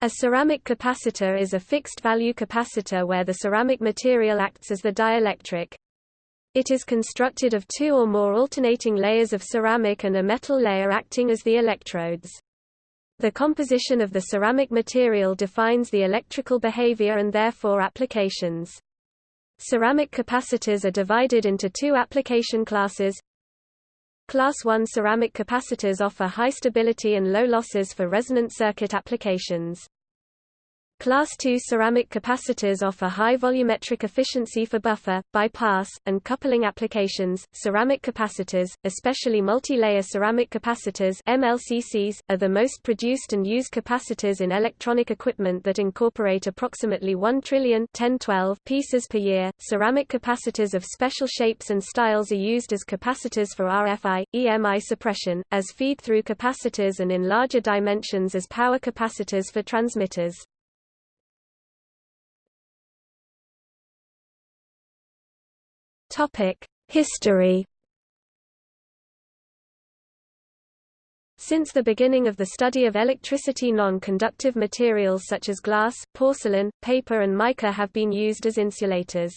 A ceramic capacitor is a fixed-value capacitor where the ceramic material acts as the dielectric. It is constructed of two or more alternating layers of ceramic and a metal layer acting as the electrodes. The composition of the ceramic material defines the electrical behavior and therefore applications. Ceramic capacitors are divided into two application classes. Class 1 ceramic capacitors offer high stability and low losses for resonant circuit applications. Class II ceramic capacitors offer high volumetric efficiency for buffer, bypass, and coupling applications. Ceramic capacitors, especially multi-layer ceramic capacitors (MLCCs), are the most produced and used capacitors in electronic equipment that incorporate approximately 1 trillion 1012 pieces per year. Ceramic capacitors of special shapes and styles are used as capacitors for RFI, EMI suppression, as feed-through capacitors and in larger dimensions as power capacitors for transmitters. Topic: History. Since the beginning of the study of electricity non-conductive materials such as glass, porcelain, paper and mica have been used as insulators.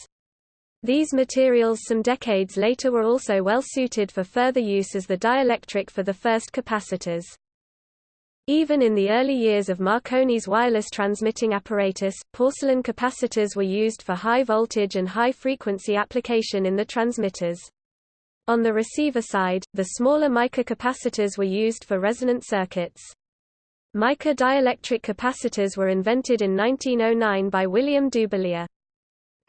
These materials some decades later were also well suited for further use as the dielectric for the first capacitors. Even in the early years of Marconi's wireless transmitting apparatus, porcelain capacitors were used for high voltage and high frequency application in the transmitters. On the receiver side, the smaller mica capacitors were used for resonant circuits. Mica dielectric capacitors were invented in 1909 by William Dubilier.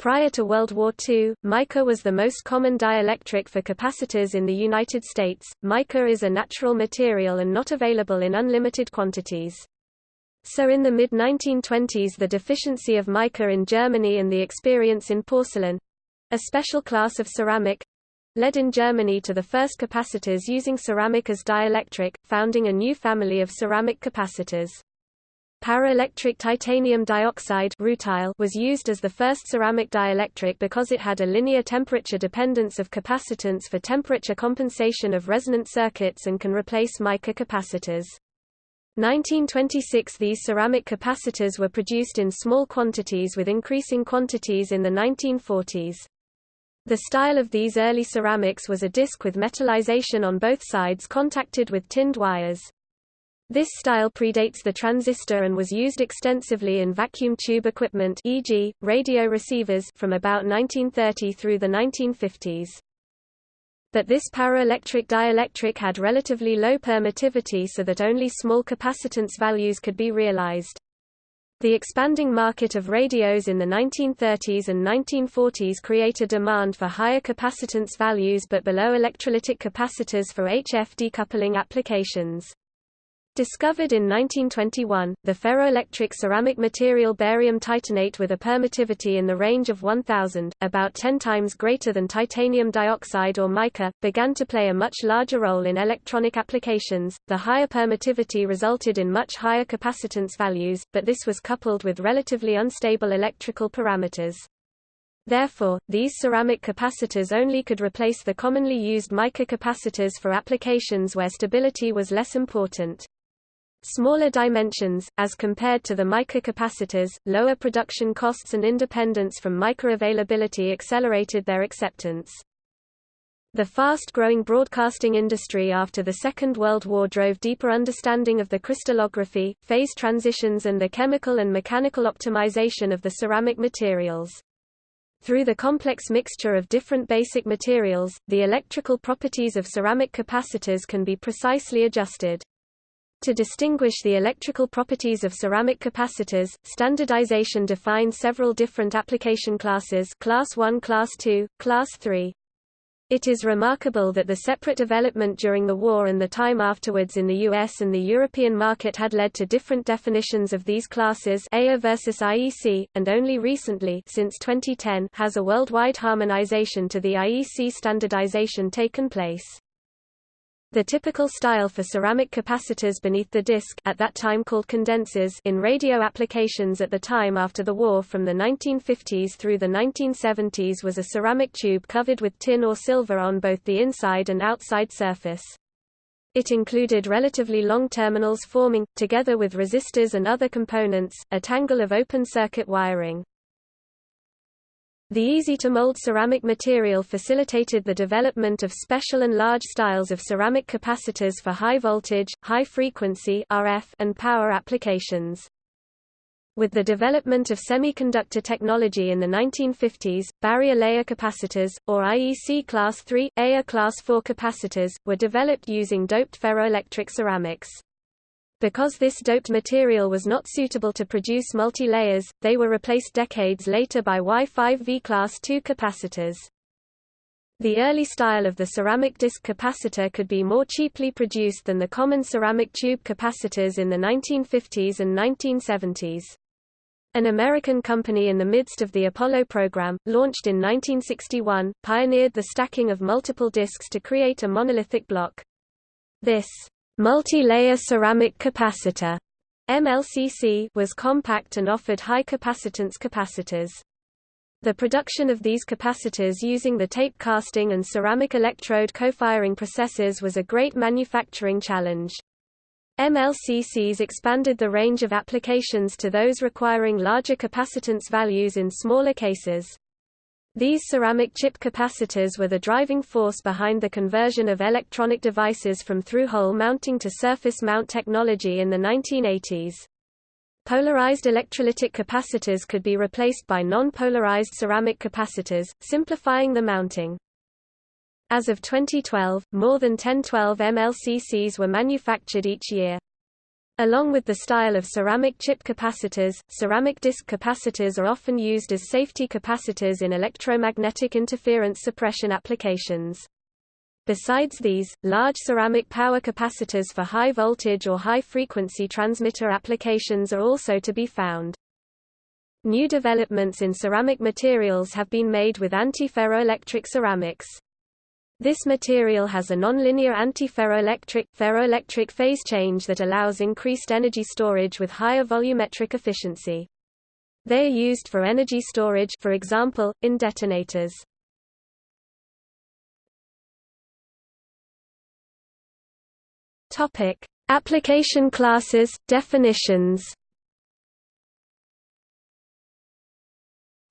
Prior to World War II, mica was the most common dielectric for capacitors in the United States. Mica is a natural material and not available in unlimited quantities. So in the mid-1920s the deficiency of mica in Germany and the experience in porcelain—a special class of ceramic—led in Germany to the first capacitors using ceramic as dielectric, founding a new family of ceramic capacitors. Paraelectric titanium dioxide was used as the first ceramic dielectric because it had a linear temperature dependence of capacitance for temperature compensation of resonant circuits and can replace mica capacitors. 1926 These ceramic capacitors were produced in small quantities with increasing quantities in the 1940s. The style of these early ceramics was a disc with metallization on both sides contacted with tinned wires. This style predates the transistor and was used extensively in vacuum tube equipment e.g., radio receivers from about 1930 through the 1950s. But this paraelectric dielectric had relatively low permittivity so that only small capacitance values could be realized. The expanding market of radios in the 1930s and 1940s created a demand for higher capacitance values but below electrolytic capacitors for HF decoupling applications. Discovered in 1921, the ferroelectric ceramic material barium titanate with a permittivity in the range of 1000, about 10 times greater than titanium dioxide or mica, began to play a much larger role in electronic applications. The higher permittivity resulted in much higher capacitance values, but this was coupled with relatively unstable electrical parameters. Therefore, these ceramic capacitors only could replace the commonly used mica capacitors for applications where stability was less important. Smaller dimensions, as compared to the mica capacitors, lower production costs and independence from mica availability accelerated their acceptance. The fast-growing broadcasting industry after the Second World War drove deeper understanding of the crystallography, phase transitions and the chemical and mechanical optimization of the ceramic materials. Through the complex mixture of different basic materials, the electrical properties of ceramic capacitors can be precisely adjusted. To distinguish the electrical properties of ceramic capacitors, standardization defines several different application classes class 1 class 2, class 3. It is remarkable that the separate development during the war and the time afterwards in the US and the European market had led to different definitions of these classes EIA versus IEC, and only recently since 2010 has a worldwide harmonization to the IEC standardization taken place. The typical style for ceramic capacitors beneath the disc at that time called condensers in radio applications at the time after the war from the 1950s through the 1970s was a ceramic tube covered with tin or silver on both the inside and outside surface. It included relatively long terminals forming, together with resistors and other components, a tangle of open-circuit wiring. The easy-to-mold ceramic material facilitated the development of special and large styles of ceramic capacitors for high voltage, high frequency RF, and power applications. With the development of semiconductor technology in the 1950s, barrier layer capacitors, or IEC Class III, EIA Class IV capacitors, were developed using doped ferroelectric ceramics. Because this doped material was not suitable to produce multi-layers, they were replaced decades later by Y5V Class II capacitors. The early style of the ceramic disc capacitor could be more cheaply produced than the common ceramic tube capacitors in the 1950s and 1970s. An American company in the midst of the Apollo program, launched in 1961, pioneered the stacking of multiple discs to create a monolithic block. This Multi-layer ceramic capacitor MLCC was compact and offered high capacitance capacitors. The production of these capacitors using the tape casting and ceramic electrode co-firing processes was a great manufacturing challenge. MLCCs expanded the range of applications to those requiring larger capacitance values in smaller cases. These ceramic chip capacitors were the driving force behind the conversion of electronic devices from through-hole mounting to surface mount technology in the 1980s. Polarized electrolytic capacitors could be replaced by non-polarized ceramic capacitors, simplifying the mounting. As of 2012, more than 1012 MLCCs were manufactured each year. Along with the style of ceramic chip capacitors, ceramic disc capacitors are often used as safety capacitors in electromagnetic interference suppression applications. Besides these, large ceramic power capacitors for high voltage or high frequency transmitter applications are also to be found. New developments in ceramic materials have been made with anti-ferroelectric ceramics. This material has a nonlinear antiferroelectric ferroelectric phase change that allows increased energy storage with higher volumetric efficiency. They are used for energy storage for example, in detonators. Application classes, definitions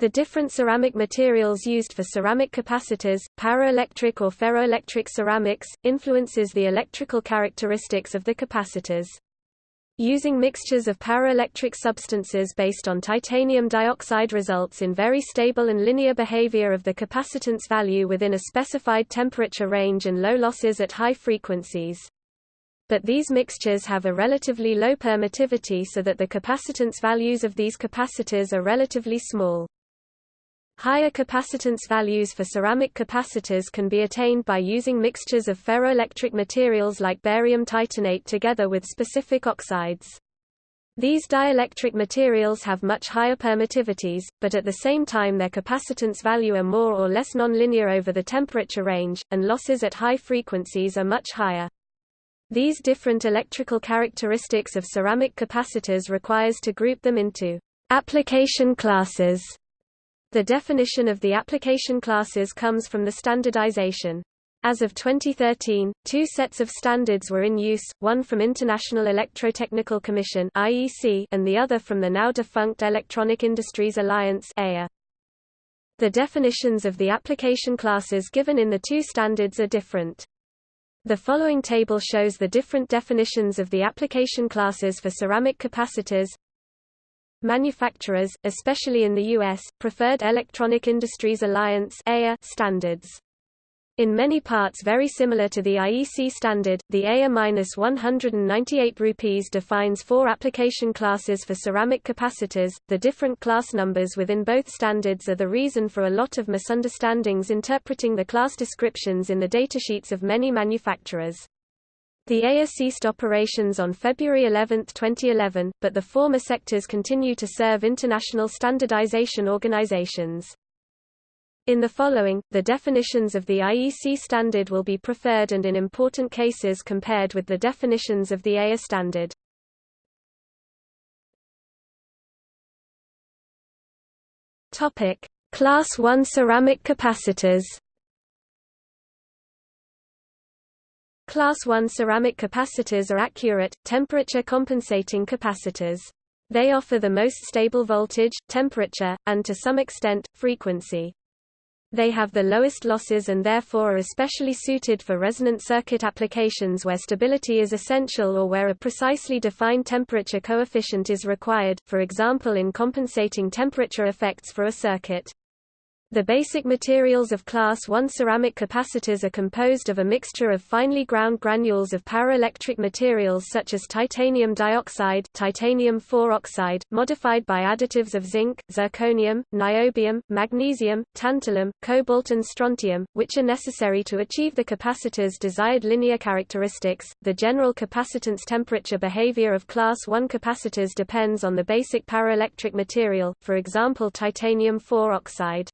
The different ceramic materials used for ceramic capacitors, paraelectric or ferroelectric ceramics, influences the electrical characteristics of the capacitors. Using mixtures of paraelectric substances based on titanium dioxide results in very stable and linear behavior of the capacitance value within a specified temperature range and low losses at high frequencies. But these mixtures have a relatively low permittivity so that the capacitance values of these capacitors are relatively small. Higher capacitance values for ceramic capacitors can be attained by using mixtures of ferroelectric materials like barium titanate together with specific oxides. These dielectric materials have much higher permittivities, but at the same time their capacitance value are more or less nonlinear over the temperature range, and losses at high frequencies are much higher. These different electrical characteristics of ceramic capacitors requires to group them into application classes the definition of the application classes comes from the standardization. As of 2013, two sets of standards were in use, one from International Electrotechnical Commission (IEC) and the other from the now defunct Electronic Industries Alliance (EIA). The definitions of the application classes given in the two standards are different. The following table shows the different definitions of the application classes for ceramic capacitors, Manufacturers, especially in the U.S., preferred Electronic Industries Alliance standards. In many parts very similar to the IEC standard, the EIA-198 rupees defines four application classes for ceramic capacitors. The different class numbers within both standards are the reason for a lot of misunderstandings interpreting the class descriptions in the datasheets of many manufacturers. The EIA ceased operations on February 11, 2011, but the former sectors continue to serve international standardization organizations. In the following, the definitions of the IEC standard will be preferred and in important cases compared with the definitions of the EIA standard. Class 1 ceramic capacitors. Class 1 ceramic capacitors are accurate, temperature-compensating capacitors. They offer the most stable voltage, temperature, and to some extent, frequency. They have the lowest losses and therefore are especially suited for resonant circuit applications where stability is essential or where a precisely defined temperature coefficient is required, for example in compensating temperature effects for a circuit. The basic materials of class 1 ceramic capacitors are composed of a mixture of finely ground granules of paraelectric materials such as titanium dioxide, titanium 4 oxide, modified by additives of zinc, zirconium, niobium, magnesium, tantalum, cobalt and strontium, which are necessary to achieve the capacitor's desired linear characteristics. The general capacitance temperature behavior of class 1 capacitors depends on the basic paraelectric material, for example titanium 4 oxide.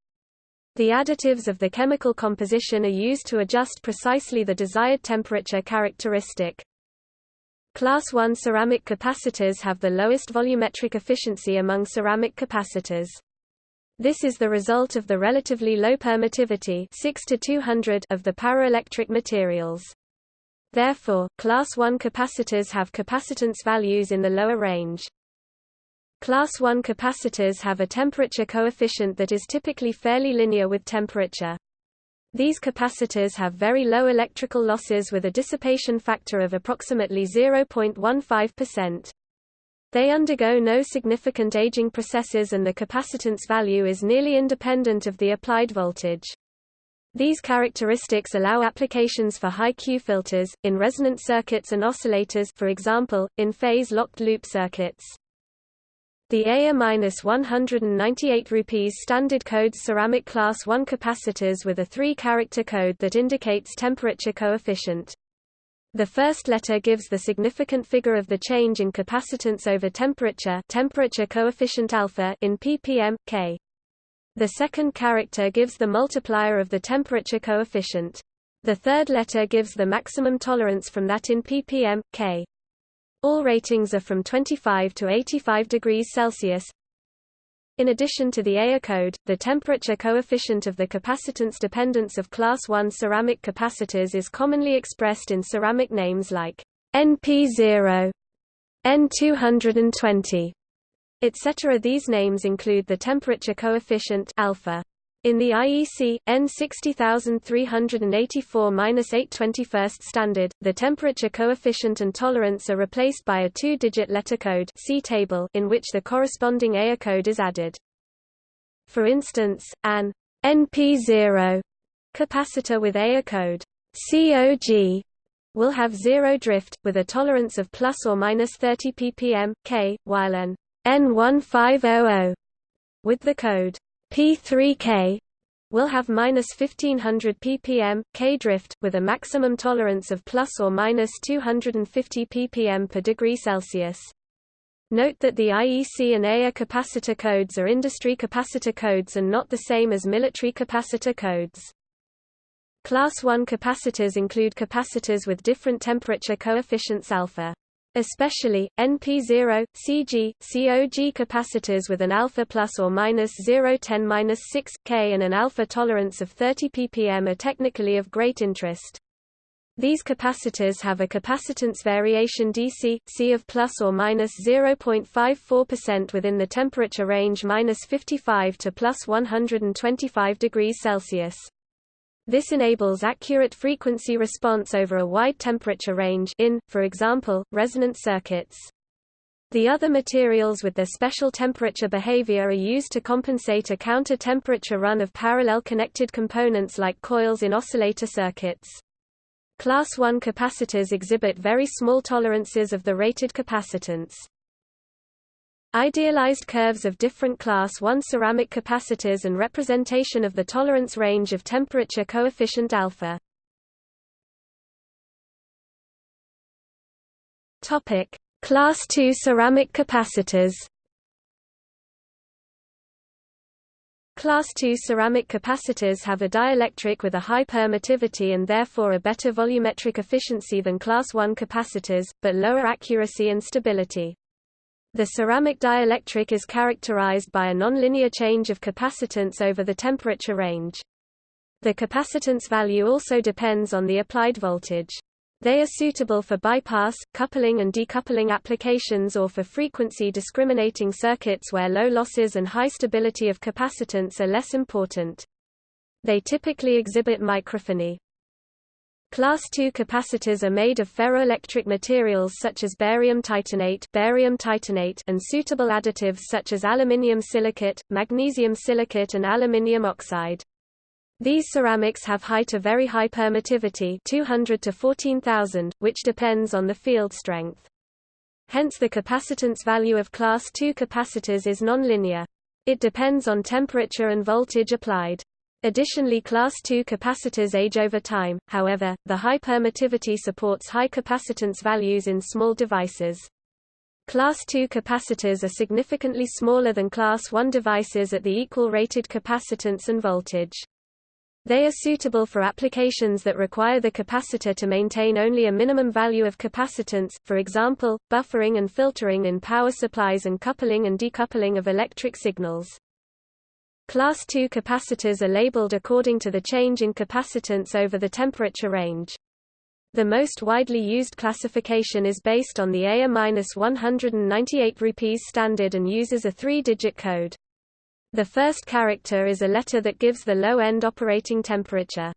The additives of the chemical composition are used to adjust precisely the desired temperature characteristic. Class 1 ceramic capacitors have the lowest volumetric efficiency among ceramic capacitors. This is the result of the relatively low permittivity 6 to 200 of the paraelectric materials. Therefore, class 1 capacitors have capacitance values in the lower range. Class 1 capacitors have a temperature coefficient that is typically fairly linear with temperature. These capacitors have very low electrical losses with a dissipation factor of approximately 0.15%. They undergo no significant aging processes and the capacitance value is nearly independent of the applied voltage. These characteristics allow applications for high Q filters, in resonant circuits and oscillators for example, in phase-locked loop circuits. The AIR-198 rupees standard codes ceramic class 1 capacitors with a three-character code that indicates temperature coefficient. The first letter gives the significant figure of the change in capacitance over temperature temperature coefficient alpha in ppm, K. The second character gives the multiplier of the temperature coefficient. The third letter gives the maximum tolerance from that in ppm, K. All ratings are from 25 to 85 degrees Celsius. In addition to the AIR code, the temperature coefficient of the capacitance dependence of class 1 ceramic capacitors is commonly expressed in ceramic names like NP0, N220, etc. These names include the temperature coefficient alpha in the IEC, EN 60384-821 standard, the temperature coefficient and tolerance are replaced by a two-digit letter code C table in which the corresponding AIR code is added. For instance, an NP0 capacitor with AIR code C0G will have zero drift, with a tolerance of plus or minus 30 ppm, K, while an N1500 with the code P3K will have minus 1500 ppm K drift with a maximum tolerance of plus or minus 250 ppm per degree Celsius. Note that the IEC and AIR capacitor codes are industry capacitor codes and not the same as military capacitor codes. Class 1 capacitors include capacitors with different temperature coefficients alpha. Especially, NP0, CG, C0G capacitors with an alpha plus or minus 010 6 K and an alpha tolerance of 30 ppm are technically of great interest. These capacitors have a capacitance variation DC, C of plus or minus 0.54% within the temperature range minus 55 to plus 125 degrees Celsius. This enables accurate frequency response over a wide temperature range in, for example, resonant circuits. The other materials with their special temperature behavior are used to compensate a counter-temperature run of parallel connected components like coils in oscillator circuits. Class 1 capacitors exhibit very small tolerances of the rated capacitance. Idealized curves of different class 1 ceramic capacitors and representation of the tolerance range of temperature coefficient alpha. Topic: Class 2 ceramic capacitors. Class 2 ceramic capacitors have a dielectric with a high permittivity and therefore a better volumetric efficiency than Class 1 capacitors, but lower accuracy and stability. The ceramic dielectric is characterized by a nonlinear change of capacitance over the temperature range. The capacitance value also depends on the applied voltage. They are suitable for bypass, coupling and decoupling applications or for frequency discriminating circuits where low losses and high stability of capacitance are less important. They typically exhibit microphony. Class II capacitors are made of ferroelectric materials such as barium titanate, barium titanate and suitable additives such as aluminium silicate, magnesium silicate and aluminium oxide. These ceramics have high to very high permittivity 200 to 14,000, which depends on the field strength. Hence the capacitance value of class II capacitors is nonlinear. It depends on temperature and voltage applied. Additionally class II capacitors age over time, however, the high permittivity supports high capacitance values in small devices. Class II capacitors are significantly smaller than Class I devices at the equal rated capacitance and voltage. They are suitable for applications that require the capacitor to maintain only a minimum value of capacitance, for example, buffering and filtering in power supplies and coupling and decoupling of electric signals. Class II capacitors are labeled according to the change in capacitance over the temperature range. The most widely used classification is based on the EIA-198 rupees standard and uses a three-digit code. The first character is a letter that gives the low-end operating temperature.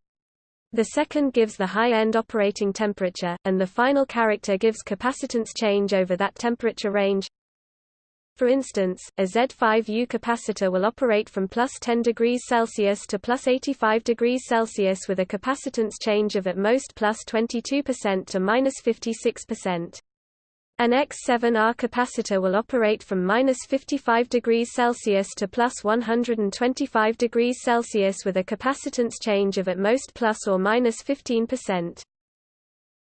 The second gives the high-end operating temperature, and the final character gives capacitance change over that temperature range. For instance, a Z5U capacitor will operate from plus 10 degrees Celsius to plus 85 degrees Celsius with a capacitance change of at most plus 22% to minus 56%. An X7R capacitor will operate from minus 55 degrees Celsius to plus 125 degrees Celsius with a capacitance change of at most plus or minus 15%.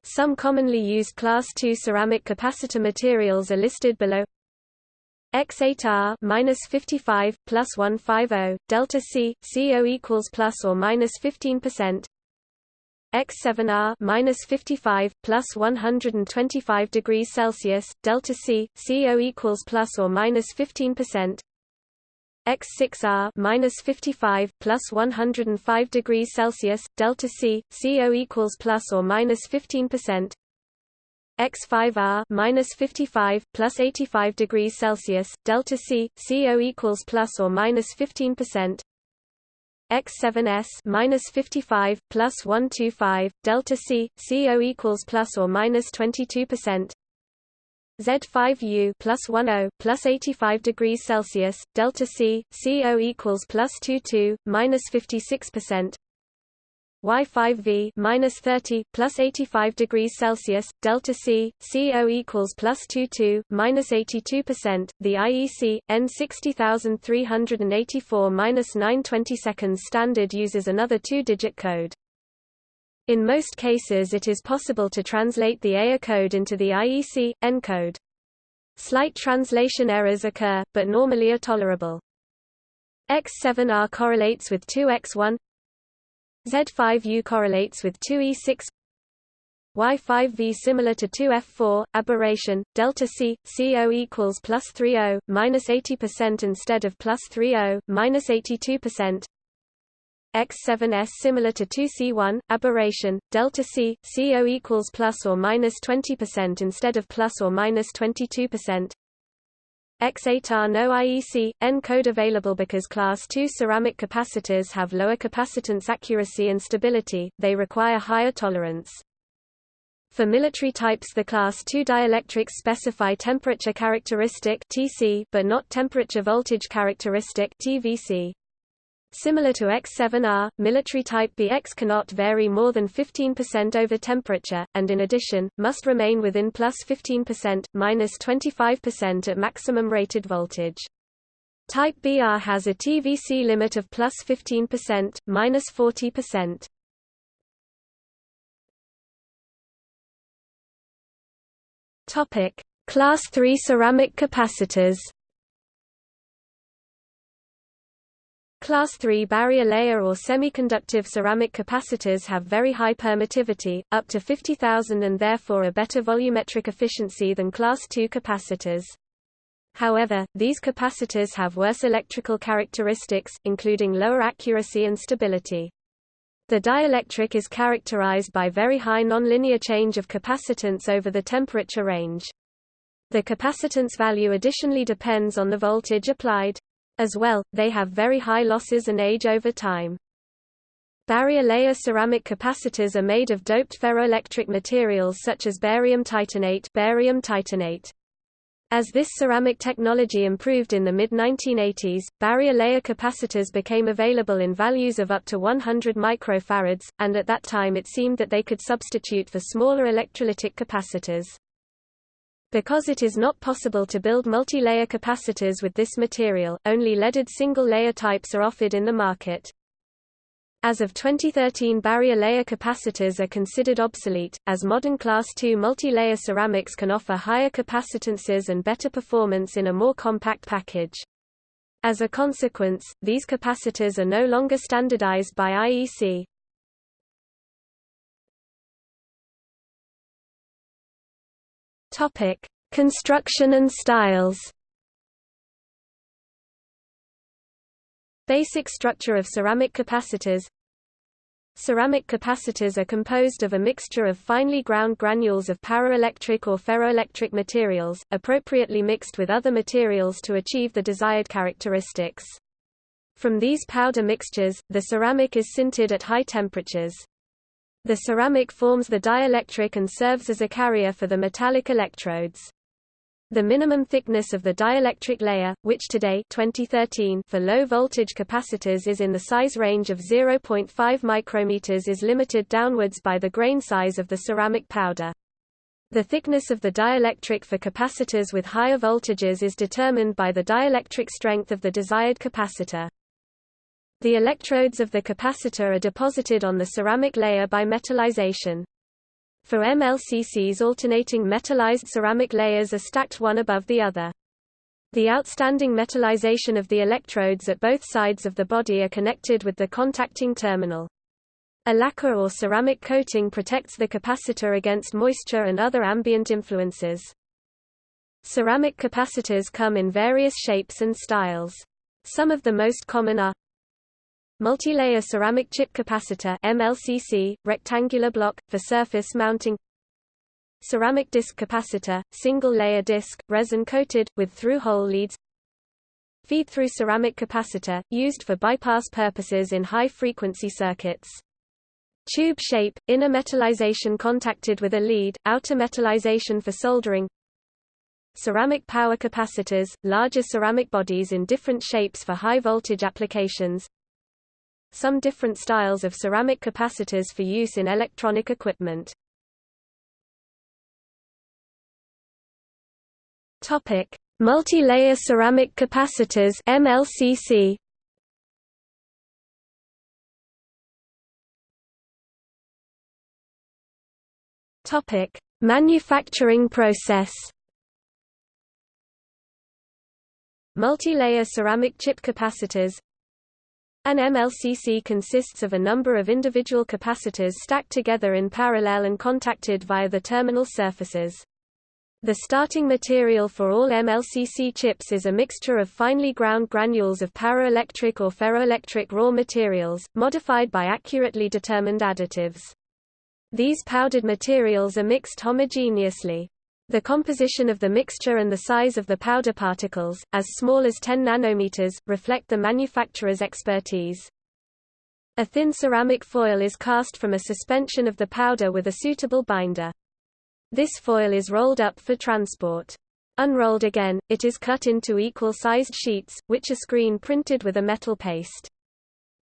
Some commonly used Class II ceramic capacitor materials are listed below. X8R minus 55 plus 150 delta C CO equals plus or minus 15 percent. X7R minus 55 plus 125 degrees Celsius delta C CO equals plus or minus 15 percent. X6R minus 55 plus 105 degrees Celsius delta C CO equals plus or minus 15 percent X5R minus 55 plus 85 degrees Celsius delta C CO equals plus or minus 15 percent. X7S minus 55 plus 125 delta C CO equals plus or minus 22 percent. Z5U plus 10 plus 85 degrees Celsius delta C CO equals plus 22 minus 56 percent Y5V minus 30 plus 85 degrees Celsius delta C CO equals plus 22 minus 82 percent. The IEC EN 60384 minus 920 seconds standard uses another two-digit code. In most cases, it is possible to translate the EIA code into the IEC EN code. Slight translation errors occur, but normally are tolerable. X7R correlates with 2X1 Z5U correlates with 2E6 Y5V similar to 2F4, aberration, delta C, CO equals plus 30, minus 80% instead of plus 30, minus 82%. X7S similar to 2C1, aberration, delta C, CO equals plus or minus 20% instead of plus or minus 22%. X8R no IEC, EN code available because Class II ceramic capacitors have lower capacitance accuracy and stability, they require higher tolerance. For military types the Class II dielectrics specify temperature characteristic TC but not temperature voltage characteristic TVC. Similar to X7R, military type BX cannot vary more than 15% over temperature, and in addition, must remain within plus 15%, minus 25% at maximum rated voltage. Type BR has a TVC limit of plus 15%, minus 40%. Topic: Class 3 ceramic capacitors. Class 3 barrier layer or semiconductive ceramic capacitors have very high permittivity, up to 50,000 and therefore a better volumetric efficiency than Class 2 capacitors. However, these capacitors have worse electrical characteristics, including lower accuracy and stability. The dielectric is characterized by very high nonlinear change of capacitance over the temperature range. The capacitance value additionally depends on the voltage applied. As well, they have very high losses and age over time. Barrier layer ceramic capacitors are made of doped ferroelectric materials such as barium titanate, barium titanate. As this ceramic technology improved in the mid-1980s, barrier layer capacitors became available in values of up to 100 microfarads, and at that time it seemed that they could substitute for smaller electrolytic capacitors. Because it is not possible to build multi-layer capacitors with this material, only leaded single-layer types are offered in the market. As of 2013 barrier layer capacitors are considered obsolete, as modern Class II multi-layer ceramics can offer higher capacitances and better performance in a more compact package. As a consequence, these capacitors are no longer standardized by IEC. Topic: Construction and styles. Basic structure of ceramic capacitors Ceramic capacitors are composed of a mixture of finely ground granules of paraelectric or ferroelectric materials, appropriately mixed with other materials to achieve the desired characteristics. From these powder mixtures, the ceramic is sintered at high temperatures. The ceramic forms the dielectric and serves as a carrier for the metallic electrodes. The minimum thickness of the dielectric layer, which today 2013 for low-voltage capacitors is in the size range of 0.5 micrometers is limited downwards by the grain size of the ceramic powder. The thickness of the dielectric for capacitors with higher voltages is determined by the dielectric strength of the desired capacitor. The electrodes of the capacitor are deposited on the ceramic layer by metallization. For MLCCs alternating metallized ceramic layers are stacked one above the other. The outstanding metallization of the electrodes at both sides of the body are connected with the contacting terminal. A lacquer or ceramic coating protects the capacitor against moisture and other ambient influences. Ceramic capacitors come in various shapes and styles. Some of the most common are Multilayer ceramic chip capacitor MLCC, rectangular block, for surface mounting. Ceramic disc capacitor, single-layer disc, resin-coated, with through-hole leads. Feed-through ceramic capacitor, used for bypass purposes in high-frequency circuits. Tube shape, inner metallization contacted with a lead, outer metallization for soldering. Ceramic power capacitors, larger ceramic bodies in different shapes for high-voltage applications some different styles of ceramic capacitors for use in electronic equipment. Topic: Multi-layer ceramic capacitors (MLCC). Topic: Manufacturing process. Multi-layer ceramic chip capacitors an MLCC consists of a number of individual capacitors stacked together in parallel and contacted via the terminal surfaces. The starting material for all MLCC chips is a mixture of finely ground granules of paraelectric or ferroelectric raw materials, modified by accurately determined additives. These powdered materials are mixed homogeneously. The composition of the mixture and the size of the powder particles, as small as 10 nanometers, reflect the manufacturer's expertise. A thin ceramic foil is cast from a suspension of the powder with a suitable binder. This foil is rolled up for transport. Unrolled again, it is cut into equal-sized sheets, which are screen printed with a metal paste.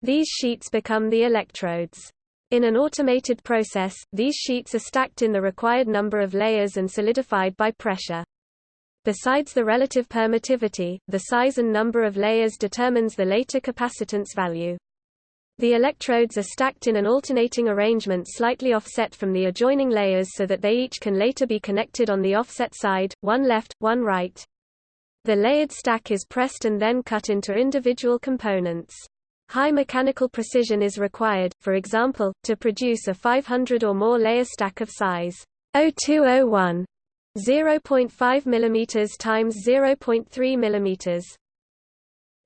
These sheets become the electrodes. In an automated process, these sheets are stacked in the required number of layers and solidified by pressure. Besides the relative permittivity, the size and number of layers determines the later capacitance value. The electrodes are stacked in an alternating arrangement slightly offset from the adjoining layers so that they each can later be connected on the offset side, one left, one right. The layered stack is pressed and then cut into individual components. High mechanical precision is required, for example, to produce a 500 or more layer stack of size 0201 0.5 mm times 0.3 mm.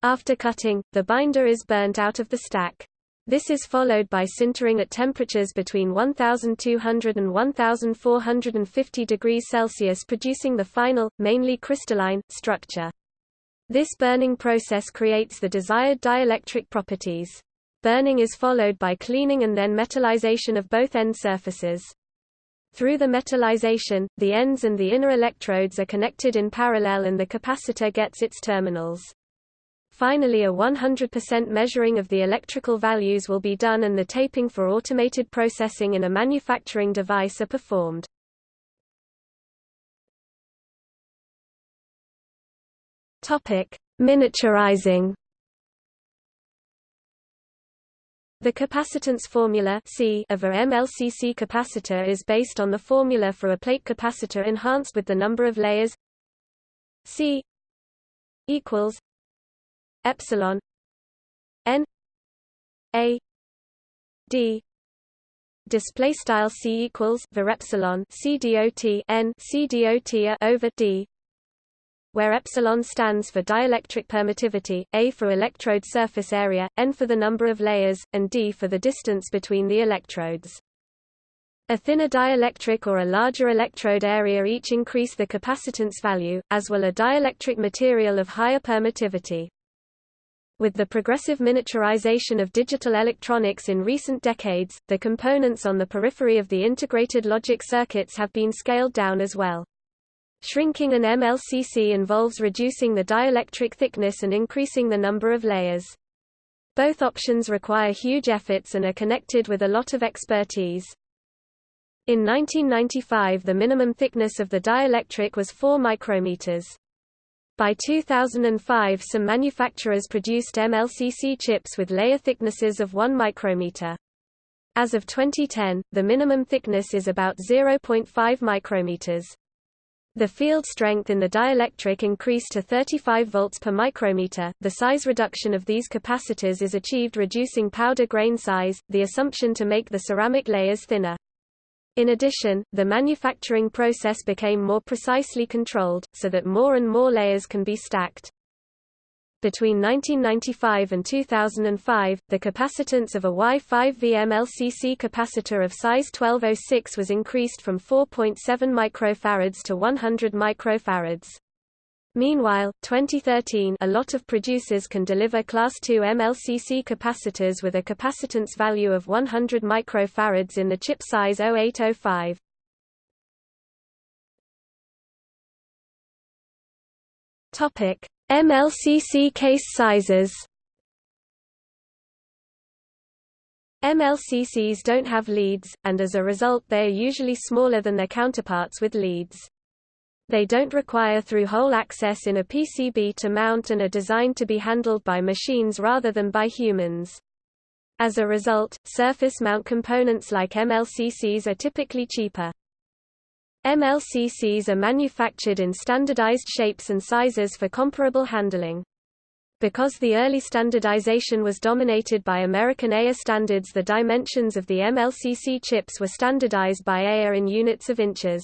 After cutting, the binder is burnt out of the stack. This is followed by sintering at temperatures between 1200 and 1450 degrees Celsius producing the final, mainly crystalline, structure. This burning process creates the desired dielectric properties. Burning is followed by cleaning and then metallization of both end surfaces. Through the metallization, the ends and the inner electrodes are connected in parallel and the capacitor gets its terminals. Finally a 100% measuring of the electrical values will be done and the taping for automated processing in a manufacturing device are performed. Topic: Miniaturizing. The capacitance formula C of a MLCC capacitor is based on the formula for a plate capacitor enhanced with the number of layers C equals epsilon n a d display style c equals var epsilon c dot n c dot over d where epsilon stands for dielectric permittivity, A for electrode surface area, N for the number of layers, and D for the distance between the electrodes. A thinner dielectric or a larger electrode area each increase the capacitance value, as will a dielectric material of higher permittivity. With the progressive miniaturization of digital electronics in recent decades, the components on the periphery of the integrated logic circuits have been scaled down as well. Shrinking an MLCC involves reducing the dielectric thickness and increasing the number of layers. Both options require huge efforts and are connected with a lot of expertise. In 1995 the minimum thickness of the dielectric was 4 micrometers. By 2005 some manufacturers produced MLCC chips with layer thicknesses of 1 micrometer. As of 2010, the minimum thickness is about 0.5 micrometers. The field strength in the dielectric increased to 35 volts per micrometer. The size reduction of these capacitors is achieved reducing powder grain size, the assumption to make the ceramic layers thinner. In addition, the manufacturing process became more precisely controlled, so that more and more layers can be stacked. Between 1995 and 2005, the capacitance of a Y5V MLCC capacitor of size 1206 was increased from 4.7 microfarads to 100 microfarads. Meanwhile, 2013 a lot of producers can deliver Class II MLCC capacitors with a capacitance value of 100 microfarads in the chip size 0805. Topic: MLCC case sizes. MLCCs don't have leads, and as a result they are usually smaller than their counterparts with leads. They don't require through-hole access in a PCB to mount and are designed to be handled by machines rather than by humans. As a result, surface mount components like MLCCs are typically cheaper. MLCCs are manufactured in standardized shapes and sizes for comparable handling. Because the early standardization was dominated by American EIA standards the dimensions of the MLCC chips were standardized by EIA in units of inches.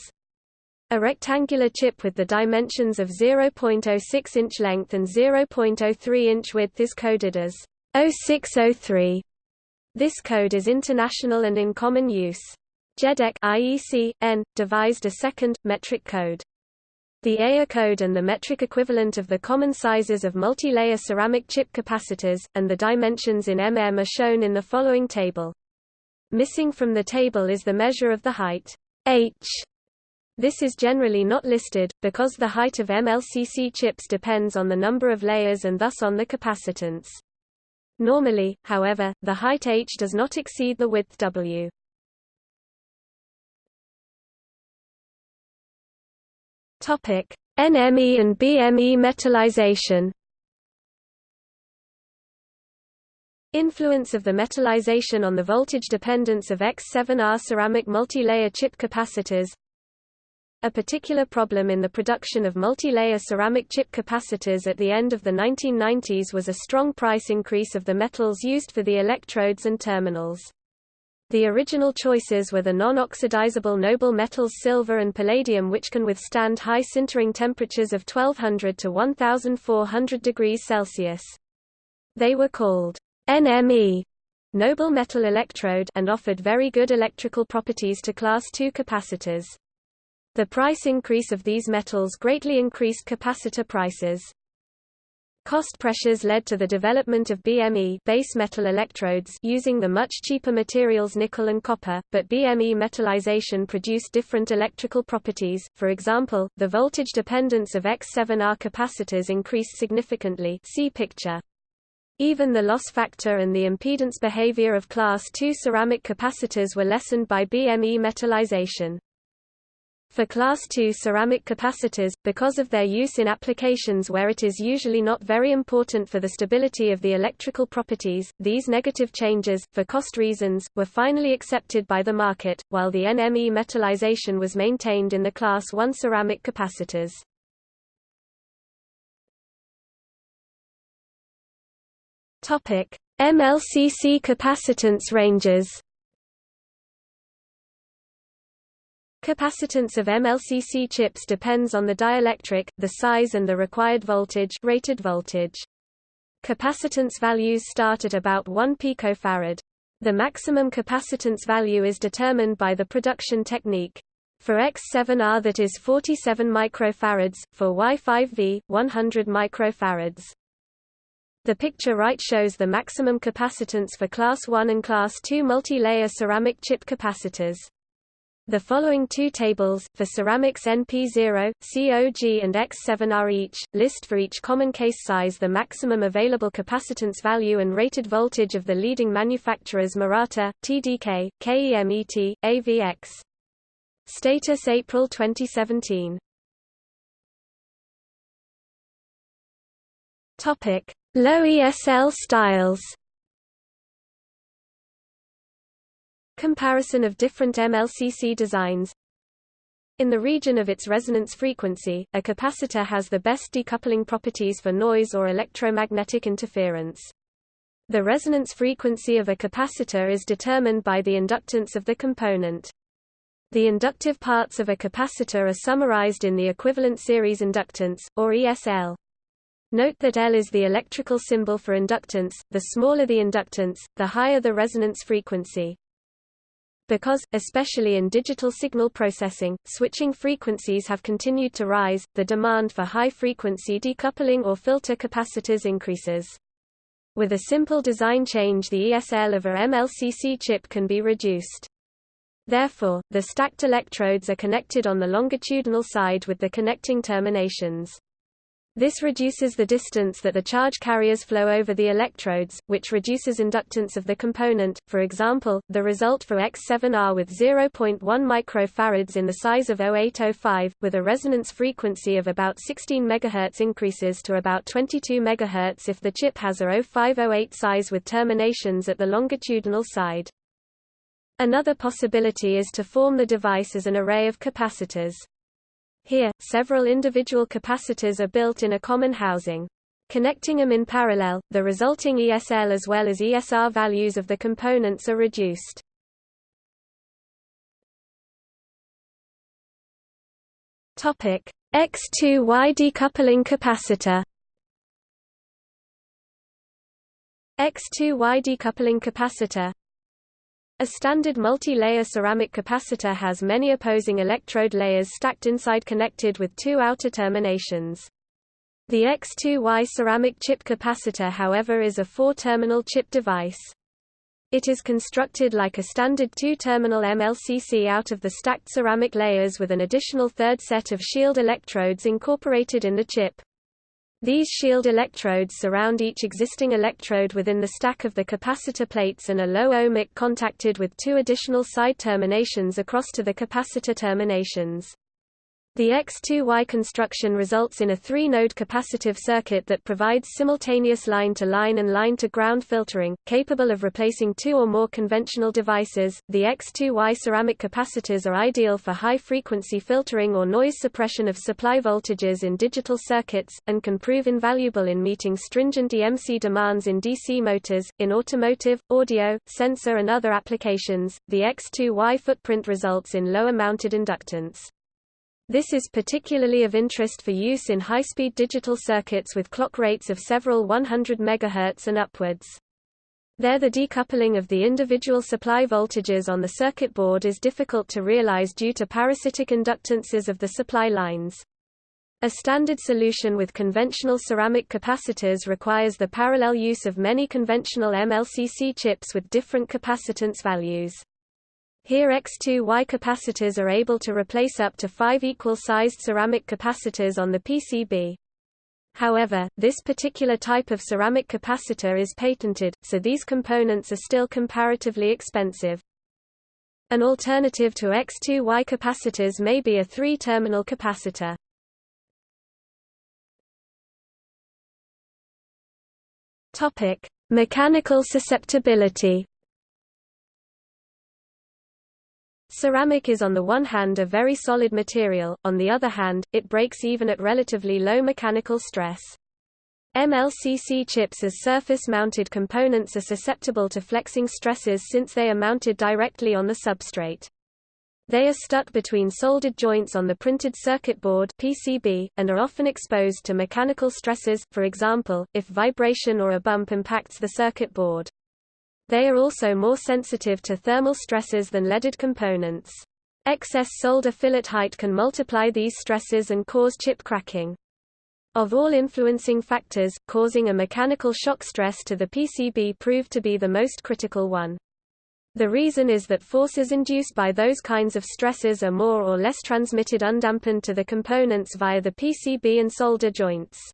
A rectangular chip with the dimensions of 0.06 inch length and 0.03 inch width is coded as 0603. This code is international and in common use. JEDEC IEC, EN, devised a second, metric code. The AIA code and the metric equivalent of the common sizes of multi-layer ceramic chip capacitors, and the dimensions in mm are shown in the following table. Missing from the table is the measure of the height h this is generally not listed, because the height of MLCC chips depends on the number of layers and thus on the capacitance. Normally, however, the height h does not exceed the width w. Topic: NME and BME metallization. Influence of the metallization on the voltage dependence of X7R ceramic multi-layer chip capacitors a particular problem in the production of multi-layer ceramic chip capacitors at the end of the 1990s was a strong price increase of the metals used for the electrodes and terminals. The original choices were the non-oxidizable noble metals silver and palladium which can withstand high sintering temperatures of 1200 to 1400 degrees Celsius. They were called NME noble metal electrode and offered very good electrical properties to class II capacitors. The price increase of these metals greatly increased capacitor prices. Cost pressures led to the development of BME base metal electrodes using the much cheaper materials nickel and copper, but BME metallization produced different electrical properties, for example, the voltage dependence of X7R capacitors increased significantly see picture. Even the loss factor and the impedance behavior of class II ceramic capacitors were lessened by BME metallization. For class II ceramic capacitors, because of their use in applications where it is usually not very important for the stability of the electrical properties, these negative changes, for cost reasons, were finally accepted by the market, while the NME metallization was maintained in the class I ceramic capacitors. MLCC capacitance ranges Capacitance of MLCC chips depends on the dielectric, the size and the required voltage rated voltage. Capacitance values start at about 1 picofarad. The maximum capacitance value is determined by the production technique. For X7R that is 47 microfarads, for Y5V, 100 microfarads. The picture right shows the maximum capacitance for Class 1 and Class 2 multi-layer ceramic chip capacitors. The following two tables, for ceramics NP0, C0G and X7R each, list for each common case size the maximum available capacitance value and rated voltage of the leading manufacturers Murata, TDK, KEMET, AVX. Status April 2017 Low ESL styles Comparison of different MLCC designs In the region of its resonance frequency, a capacitor has the best decoupling properties for noise or electromagnetic interference. The resonance frequency of a capacitor is determined by the inductance of the component. The inductive parts of a capacitor are summarized in the equivalent series inductance, or ESL. Note that L is the electrical symbol for inductance, the smaller the inductance, the higher the resonance frequency. Because, especially in digital signal processing, switching frequencies have continued to rise, the demand for high-frequency decoupling or filter capacitors increases. With a simple design change the ESL of a MLCC chip can be reduced. Therefore, the stacked electrodes are connected on the longitudinal side with the connecting terminations. This reduces the distance that the charge carriers flow over the electrodes, which reduces inductance of the component. For example, the result for X7R with 0.1 microfarads in the size of 0805, with a resonance frequency of about 16 MHz increases to about 22 MHz if the chip has a 0508 size with terminations at the longitudinal side. Another possibility is to form the device as an array of capacitors. Here, several individual capacitors are built in a common housing. Connecting them in parallel, the resulting ESL as well as ESR values of the components are reduced. Topic: X2Y decoupling capacitor. X2Y decoupling capacitor a standard multi-layer ceramic capacitor has many opposing electrode layers stacked inside connected with two outer terminations. The X2Y ceramic chip capacitor however is a four-terminal chip device. It is constructed like a standard two-terminal MLCC out of the stacked ceramic layers with an additional third set of shield electrodes incorporated in the chip. These shield electrodes surround each existing electrode within the stack of the capacitor plates and are low ohmic contacted with two additional side terminations across to the capacitor terminations. The X2Y construction results in a three-node capacitive circuit that provides simultaneous line-to-line -line and line-to-ground filtering, capable of replacing two or more conventional devices. The X2Y ceramic capacitors are ideal for high-frequency filtering or noise suppression of supply voltages in digital circuits, and can prove invaluable in meeting stringent EMC demands in DC motors, in automotive, audio, sensor and other applications. The X2Y footprint results in lower mounted inductance. This is particularly of interest for use in high-speed digital circuits with clock rates of several 100 MHz and upwards. There the decoupling of the individual supply voltages on the circuit board is difficult to realize due to parasitic inductances of the supply lines. A standard solution with conventional ceramic capacitors requires the parallel use of many conventional MLCC chips with different capacitance values. Here X2Y capacitors are able to replace up to five equal-sized ceramic capacitors on the PCB. However, this particular type of ceramic capacitor is patented, so these components are still comparatively expensive. An alternative to X2Y capacitors may be a three-terminal capacitor. Mechanical susceptibility. Ceramic is on the one hand a very solid material, on the other hand, it breaks even at relatively low mechanical stress. MLCC chips as surface-mounted components are susceptible to flexing stresses since they are mounted directly on the substrate. They are stuck between soldered joints on the printed circuit board PCB, and are often exposed to mechanical stresses, for example, if vibration or a bump impacts the circuit board. They are also more sensitive to thermal stresses than leaded components. Excess solder fillet height can multiply these stresses and cause chip cracking. Of all influencing factors, causing a mechanical shock stress to the PCB proved to be the most critical one. The reason is that forces induced by those kinds of stresses are more or less transmitted undampened to the components via the PCB and solder joints.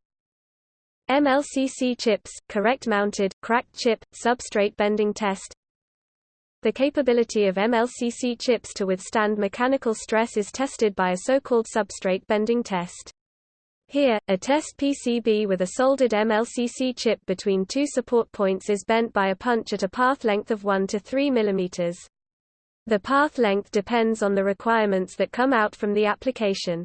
MLCC chips, correct mounted, cracked chip, substrate bending test The capability of MLCC chips to withstand mechanical stress is tested by a so-called substrate bending test. Here, a test PCB with a soldered MLCC chip between two support points is bent by a punch at a path length of 1 to 3 mm. The path length depends on the requirements that come out from the application.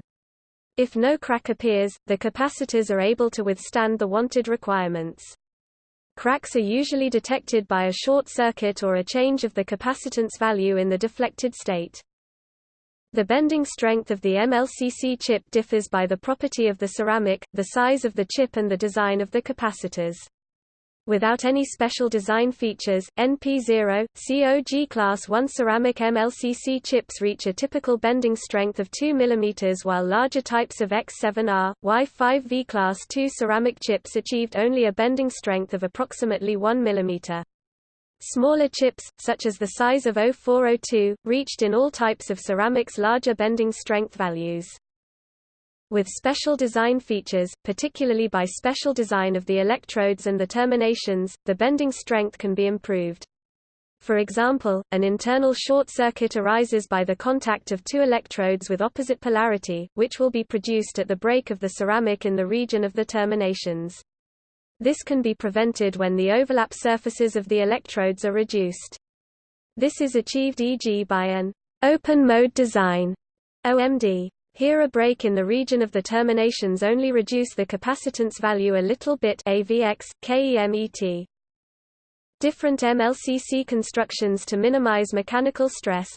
If no crack appears, the capacitors are able to withstand the wanted requirements. Cracks are usually detected by a short circuit or a change of the capacitance value in the deflected state. The bending strength of the MLCC chip differs by the property of the ceramic, the size of the chip and the design of the capacitors. Without any special design features, NP0, C0G Class 1 ceramic MLCC chips reach a typical bending strength of 2 mm while larger types of X7R, Y5V Class 2 ceramic chips achieved only a bending strength of approximately 1 mm. Smaller chips, such as the size of 0402, reached in all types of ceramics larger bending strength values. With special design features, particularly by special design of the electrodes and the terminations, the bending strength can be improved. For example, an internal short circuit arises by the contact of two electrodes with opposite polarity, which will be produced at the break of the ceramic in the region of the terminations. This can be prevented when the overlap surfaces of the electrodes are reduced. This is achieved e.g. by an open mode design OMD. Here a break in the region of the terminations only reduce the capacitance value a little bit AVX, KEMET. Different MLCC constructions to minimize mechanical stress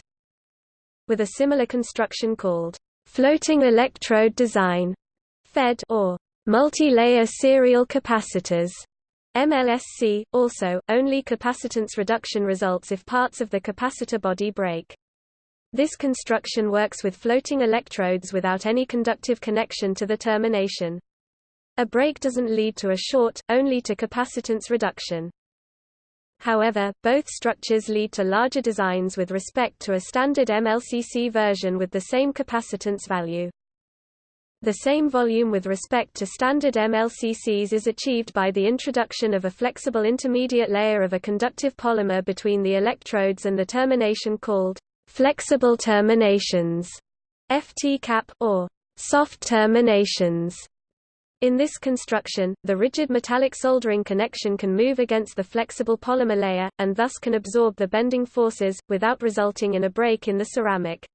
with a similar construction called floating electrode design FED or multi-layer serial capacitors MLSC. Also, only capacitance reduction results if parts of the capacitor body break. This construction works with floating electrodes without any conductive connection to the termination. A break doesn't lead to a short, only to capacitance reduction. However, both structures lead to larger designs with respect to a standard MLCC version with the same capacitance value. The same volume with respect to standard MLCCs is achieved by the introduction of a flexible intermediate layer of a conductive polymer between the electrodes and the termination called Flexible terminations, FT-cap, or soft terminations. In this construction, the rigid metallic soldering connection can move against the flexible polymer layer, and thus can absorb the bending forces, without resulting in a break in the ceramic.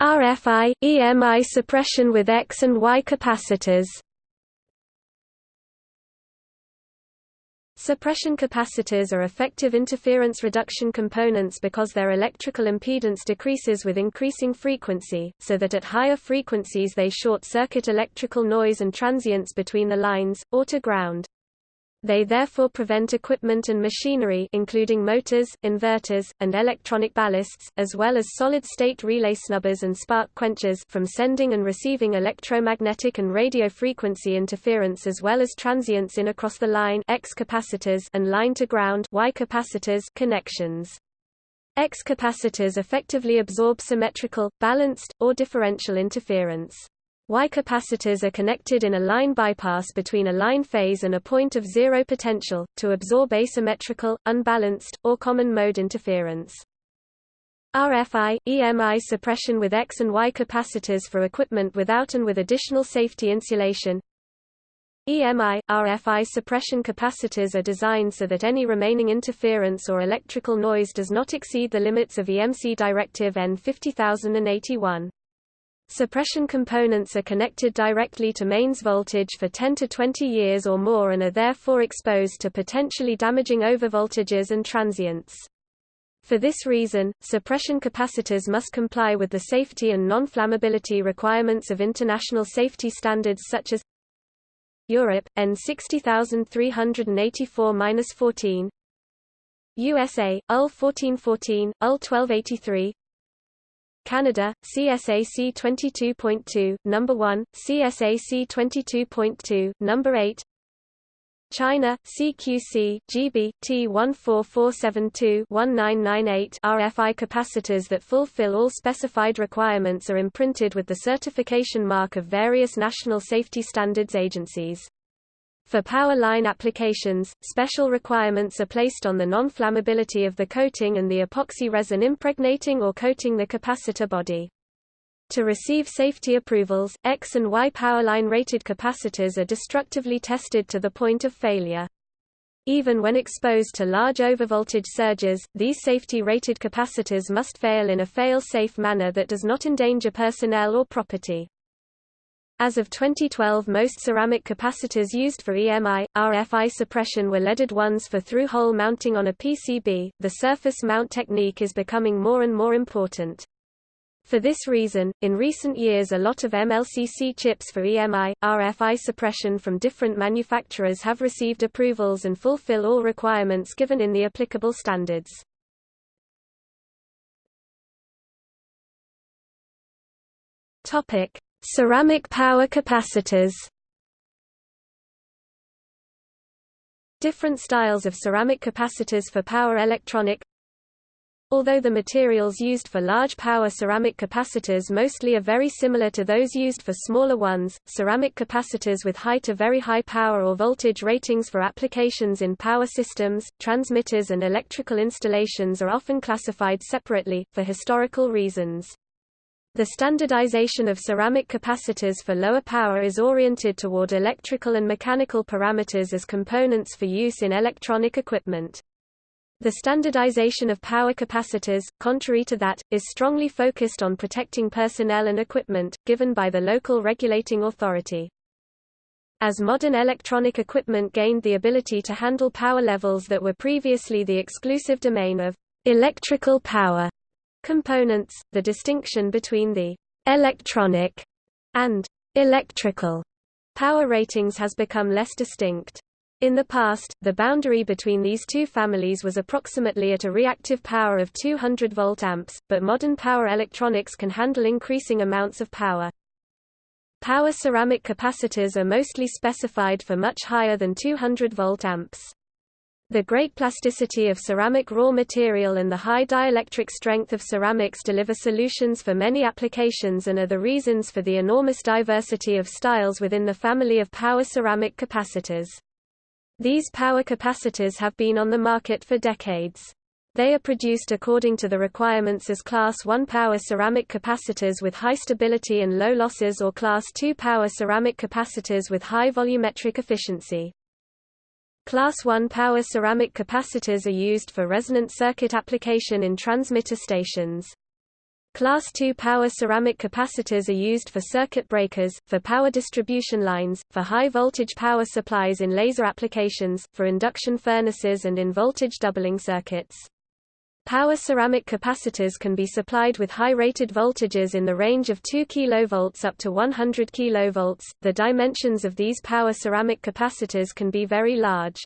RFI, EMI suppression with X and Y capacitors Suppression capacitors are effective interference reduction components because their electrical impedance decreases with increasing frequency, so that at higher frequencies they short-circuit electrical noise and transients between the lines, or to ground. They therefore prevent equipment and machinery including motors, inverters, and electronic ballasts, as well as solid-state relay snubbers and spark quenchers from sending and receiving electromagnetic and radio frequency interference as well as transients in across the line X capacitors and line-to-ground Y capacitors connections. X capacitors effectively absorb symmetrical, balanced, or differential interference. Y capacitors are connected in a line bypass between a line phase and a point of zero potential, to absorb asymmetrical, unbalanced, or common mode interference. RFI, EMI suppression with X and Y capacitors for equipment without and with additional safety insulation EMI, RFI suppression capacitors are designed so that any remaining interference or electrical noise does not exceed the limits of EMC Directive EN 50081. Suppression components are connected directly to mains voltage for 10 to 20 years or more and are therefore exposed to potentially damaging overvoltages and transients. For this reason, suppression capacitors must comply with the safety and non-flammability requirements of international safety standards such as Europe, EN 60384-14 USA, UL 1414, UL 1283 Canada, CSAC 22.2, number 1, CSAC 22.2, number 8. China, CQC, GB, T14472-1998 RFI capacitors that fulfill all specified requirements are imprinted with the certification mark of various national safety standards agencies. For power line applications, special requirements are placed on the non-flammability of the coating and the epoxy resin impregnating or coating the capacitor body. To receive safety approvals, X and Y power line rated capacitors are destructively tested to the point of failure. Even when exposed to large overvoltage surges, these safety-rated capacitors must fail in a fail-safe manner that does not endanger personnel or property. As of 2012 most ceramic capacitors used for EMI, RFI suppression were leaded ones for through-hole mounting on a PCB. The surface mount technique is becoming more and more important. For this reason, in recent years a lot of MLCC chips for EMI, RFI suppression from different manufacturers have received approvals and fulfill all requirements given in the applicable standards. Topic: Ceramic power capacitors Different styles of ceramic capacitors for power electronic Although the materials used for large power ceramic capacitors mostly are very similar to those used for smaller ones, ceramic capacitors with high to very high power or voltage ratings for applications in power systems, transmitters and electrical installations are often classified separately, for historical reasons. The standardization of ceramic capacitors for lower power is oriented toward electrical and mechanical parameters as components for use in electronic equipment. The standardization of power capacitors, contrary to that, is strongly focused on protecting personnel and equipment, given by the local regulating authority. As modern electronic equipment gained the ability to handle power levels that were previously the exclusive domain of electrical power, components, the distinction between the electronic and electrical power ratings has become less distinct. In the past, the boundary between these two families was approximately at a reactive power of 200 volt amps, but modern power electronics can handle increasing amounts of power. Power ceramic capacitors are mostly specified for much higher than 200 volt amps. The great plasticity of ceramic raw material and the high dielectric strength of ceramics deliver solutions for many applications and are the reasons for the enormous diversity of styles within the family of power ceramic capacitors. These power capacitors have been on the market for decades. They are produced according to the requirements as Class 1 power ceramic capacitors with high stability and low losses or Class 2 power ceramic capacitors with high volumetric efficiency. Class 1 power ceramic capacitors are used for resonant circuit application in transmitter stations. Class 2 power ceramic capacitors are used for circuit breakers, for power distribution lines, for high-voltage power supplies in laser applications, for induction furnaces and in voltage doubling circuits. Power ceramic capacitors can be supplied with high rated voltages in the range of 2 kV up to 100 kV. The dimensions of these power ceramic capacitors can be very large.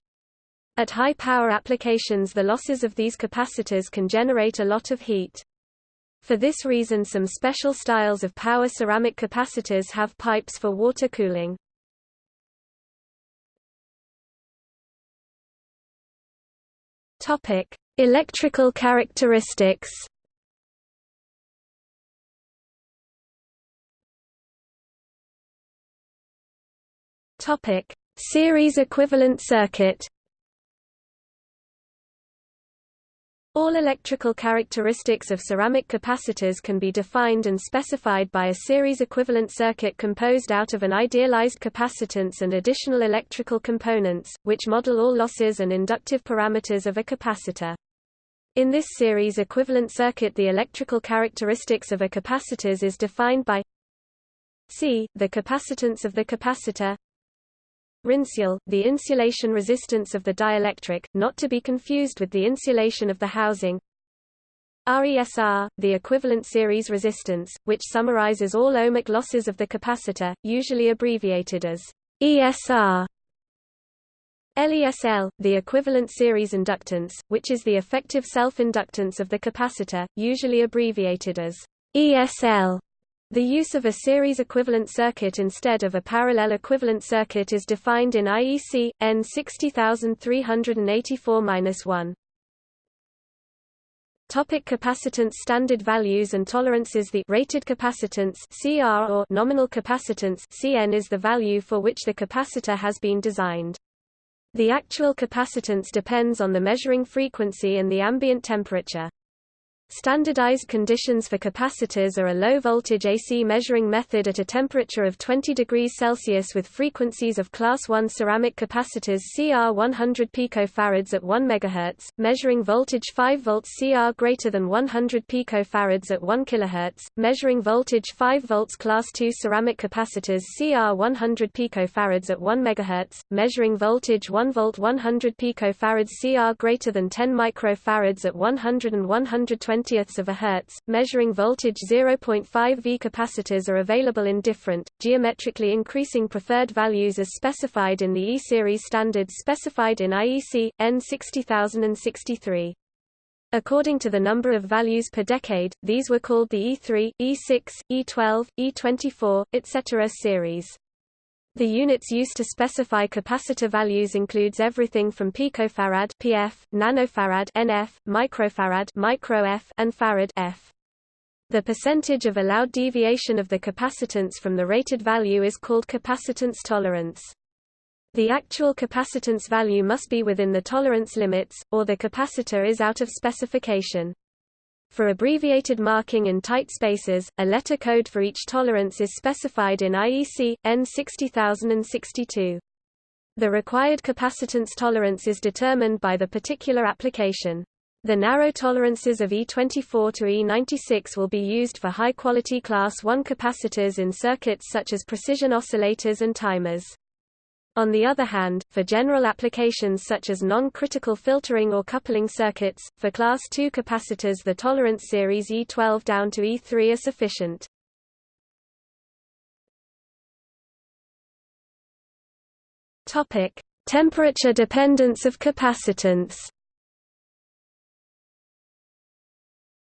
At high power applications the losses of these capacitors can generate a lot of heat. For this reason some special styles of power ceramic capacitors have pipes for water cooling. Topic: Electrical characteristics. Topic: Series equivalent circuit. All electrical characteristics of ceramic capacitors can be defined and specified by a series equivalent circuit composed out of an idealized capacitance and additional electrical components, which model all losses and inductive parameters of a capacitor. In this series equivalent circuit the electrical characteristics of a capacitors is defined by C, the capacitance of the capacitor Rinsule, the insulation resistance of the dielectric, not to be confused with the insulation of the housing. RESR, the equivalent series resistance, which summarizes all ohmic losses of the capacitor, usually abbreviated as ESR. LESL, the equivalent series inductance, which is the effective self-inductance of the capacitor, usually abbreviated as ESL. The use of a series equivalent circuit instead of a parallel equivalent circuit is defined in IEC EN 60384-1. Topic capacitance Standard values and tolerances The rated capacitance CR or nominal capacitance CN is the value for which the capacitor has been designed. The actual capacitance depends on the measuring frequency and the ambient temperature. Standardized conditions for capacitors are a low-voltage AC measuring method at a temperature of 20 degrees Celsius with frequencies of Class 1 ceramic capacitors CR 100 pF at 1 MHz, measuring voltage 5 volts CR greater than 100 pF at 1 kHz, measuring voltage 5 volts Class 2 ceramic capacitors CR 100 pF at 1 MHz, measuring voltage 1 volt 100 pF CR greater than 10 microfarads at 100 and 120 20ths of a hertz, measuring voltage 0.5 V capacitors are available in different, geometrically increasing preferred values as specified in the E-series standards specified in IEC, EN 60063. According to the number of values per decade, these were called the E3, E6, E12, E24, etc. series. The units used to specify capacitor values includes everything from picofarad (pf), nanofarad (nf), microfarad (microf), and farad (f). The percentage of allowed deviation of the capacitance from the rated value is called capacitance tolerance. The actual capacitance value must be within the tolerance limits, or the capacitor is out of specification. For abbreviated marking in tight spaces, a letter code for each tolerance is specified in IEC, EN 60062. The required capacitance tolerance is determined by the particular application. The narrow tolerances of E24 to E96 will be used for high-quality Class 1 capacitors in circuits such as precision oscillators and timers. On the other hand, for general applications such as non-critical filtering or coupling circuits, for Class II capacitors the tolerance series E12 down to E3 are sufficient. Topic: Temperature dependence of capacitance.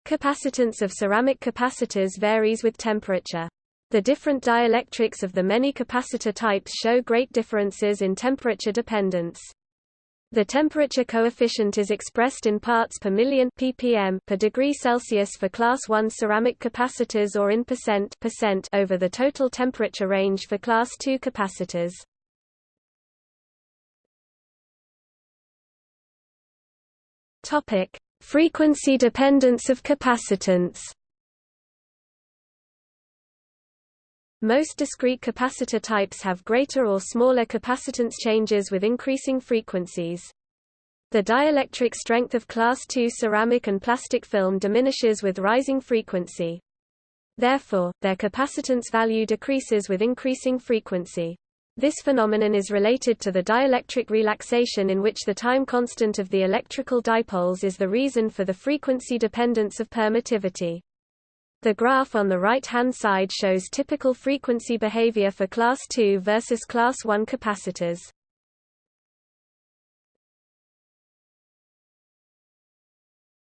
Capacitance of ceramic capacitors varies with temperature. The different dielectrics of the many capacitor types show great differences in temperature dependence. The temperature coefficient is expressed in parts per million ppm per degree Celsius for class 1 ceramic capacitors or in percent, percent over the total temperature range for class 2 capacitors. Topic: Frequency dependence of capacitance. Most discrete capacitor types have greater or smaller capacitance changes with increasing frequencies. The dielectric strength of class II ceramic and plastic film diminishes with rising frequency. Therefore, their capacitance value decreases with increasing frequency. This phenomenon is related to the dielectric relaxation in which the time constant of the electrical dipoles is the reason for the frequency dependence of permittivity. The graph on the right-hand side shows typical frequency behavior for class II versus class I capacitors.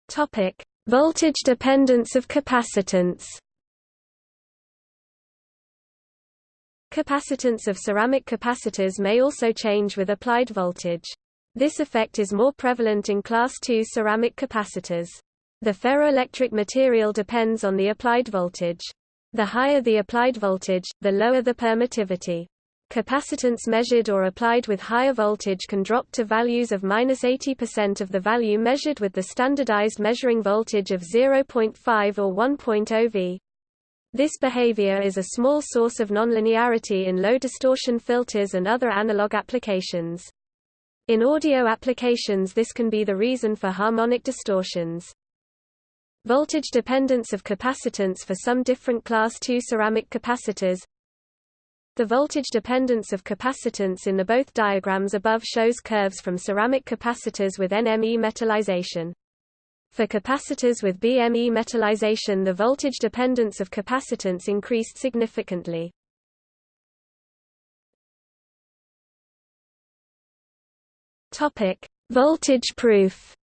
Topic: Voltage dependence of capacitance. Capacitance of ceramic capacitors may also change with applied voltage. This effect is more prevalent in class II ceramic capacitors. The ferroelectric material depends on the applied voltage. The higher the applied voltage, the lower the permittivity. Capacitance measured or applied with higher voltage can drop to values of minus 80% of the value measured with the standardized measuring voltage of 0.5 or 1.0 V. This behavior is a small source of nonlinearity in low distortion filters and other analog applications. In audio applications this can be the reason for harmonic distortions. Voltage dependence of capacitance for some different class II ceramic capacitors The voltage dependence of capacitance in the both diagrams above shows curves from ceramic capacitors with NME metallization. For capacitors with BME metallization the voltage dependence of capacitance increased significantly. Voltage proof.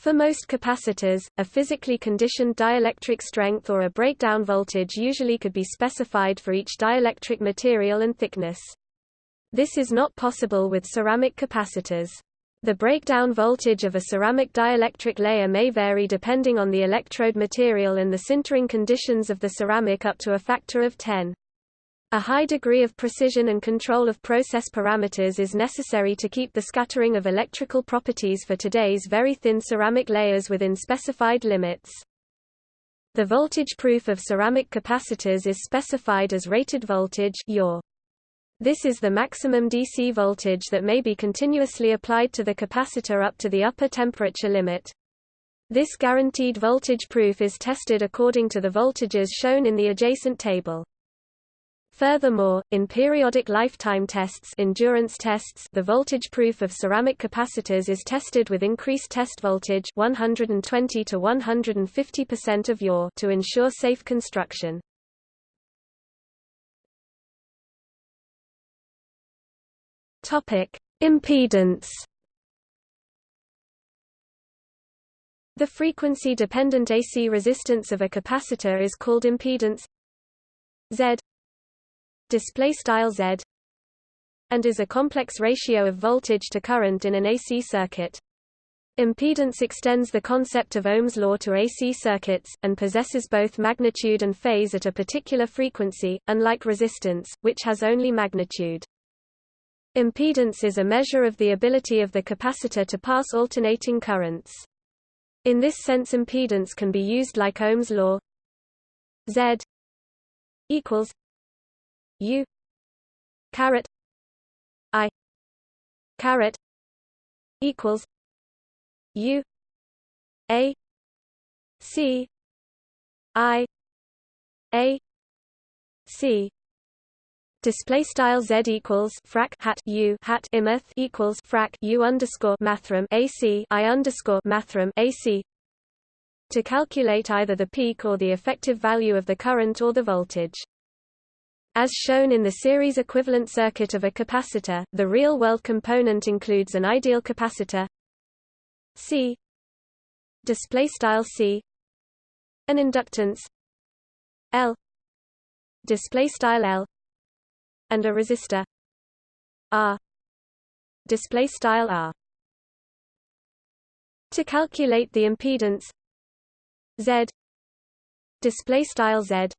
For most capacitors, a physically conditioned dielectric strength or a breakdown voltage usually could be specified for each dielectric material and thickness. This is not possible with ceramic capacitors. The breakdown voltage of a ceramic dielectric layer may vary depending on the electrode material and the sintering conditions of the ceramic up to a factor of 10. A high degree of precision and control of process parameters is necessary to keep the scattering of electrical properties for today's very thin ceramic layers within specified limits. The voltage proof of ceramic capacitors is specified as rated voltage. This is the maximum DC voltage that may be continuously applied to the capacitor up to the upper temperature limit. This guaranteed voltage proof is tested according to the voltages shown in the adjacent table. Furthermore, in periodic lifetime tests, endurance tests the voltage proof of ceramic capacitors is tested with increased test voltage 120 to 150% of YOR to ensure safe construction. Topic: Impedance. The frequency-dependent AC resistance of a capacitor is called impedance Z display style Z and is a complex ratio of voltage to current in an AC circuit. Impedance extends the concept of Ohm's law to AC circuits, and possesses both magnitude and phase at a particular frequency, unlike resistance, which has only magnitude. Impedance is a measure of the ability of the capacitor to pass alternating currents. In this sense impedance can be used like Ohm's law Z equals U. Caret. I. Caret. Equals U. A. C. I. A. C. Display style z equals frac hat u hat imeth equals frac u underscore mathrm ac i underscore mathrm ac to calculate either the peak or the effective value of the current or the voltage. As shown in the series equivalent circuit of a capacitor, the real-world component includes an ideal capacitor. C. Display style C. An inductance. L. Display style L. And a resistor. R. Display style R. To calculate the impedance Z. Display style Z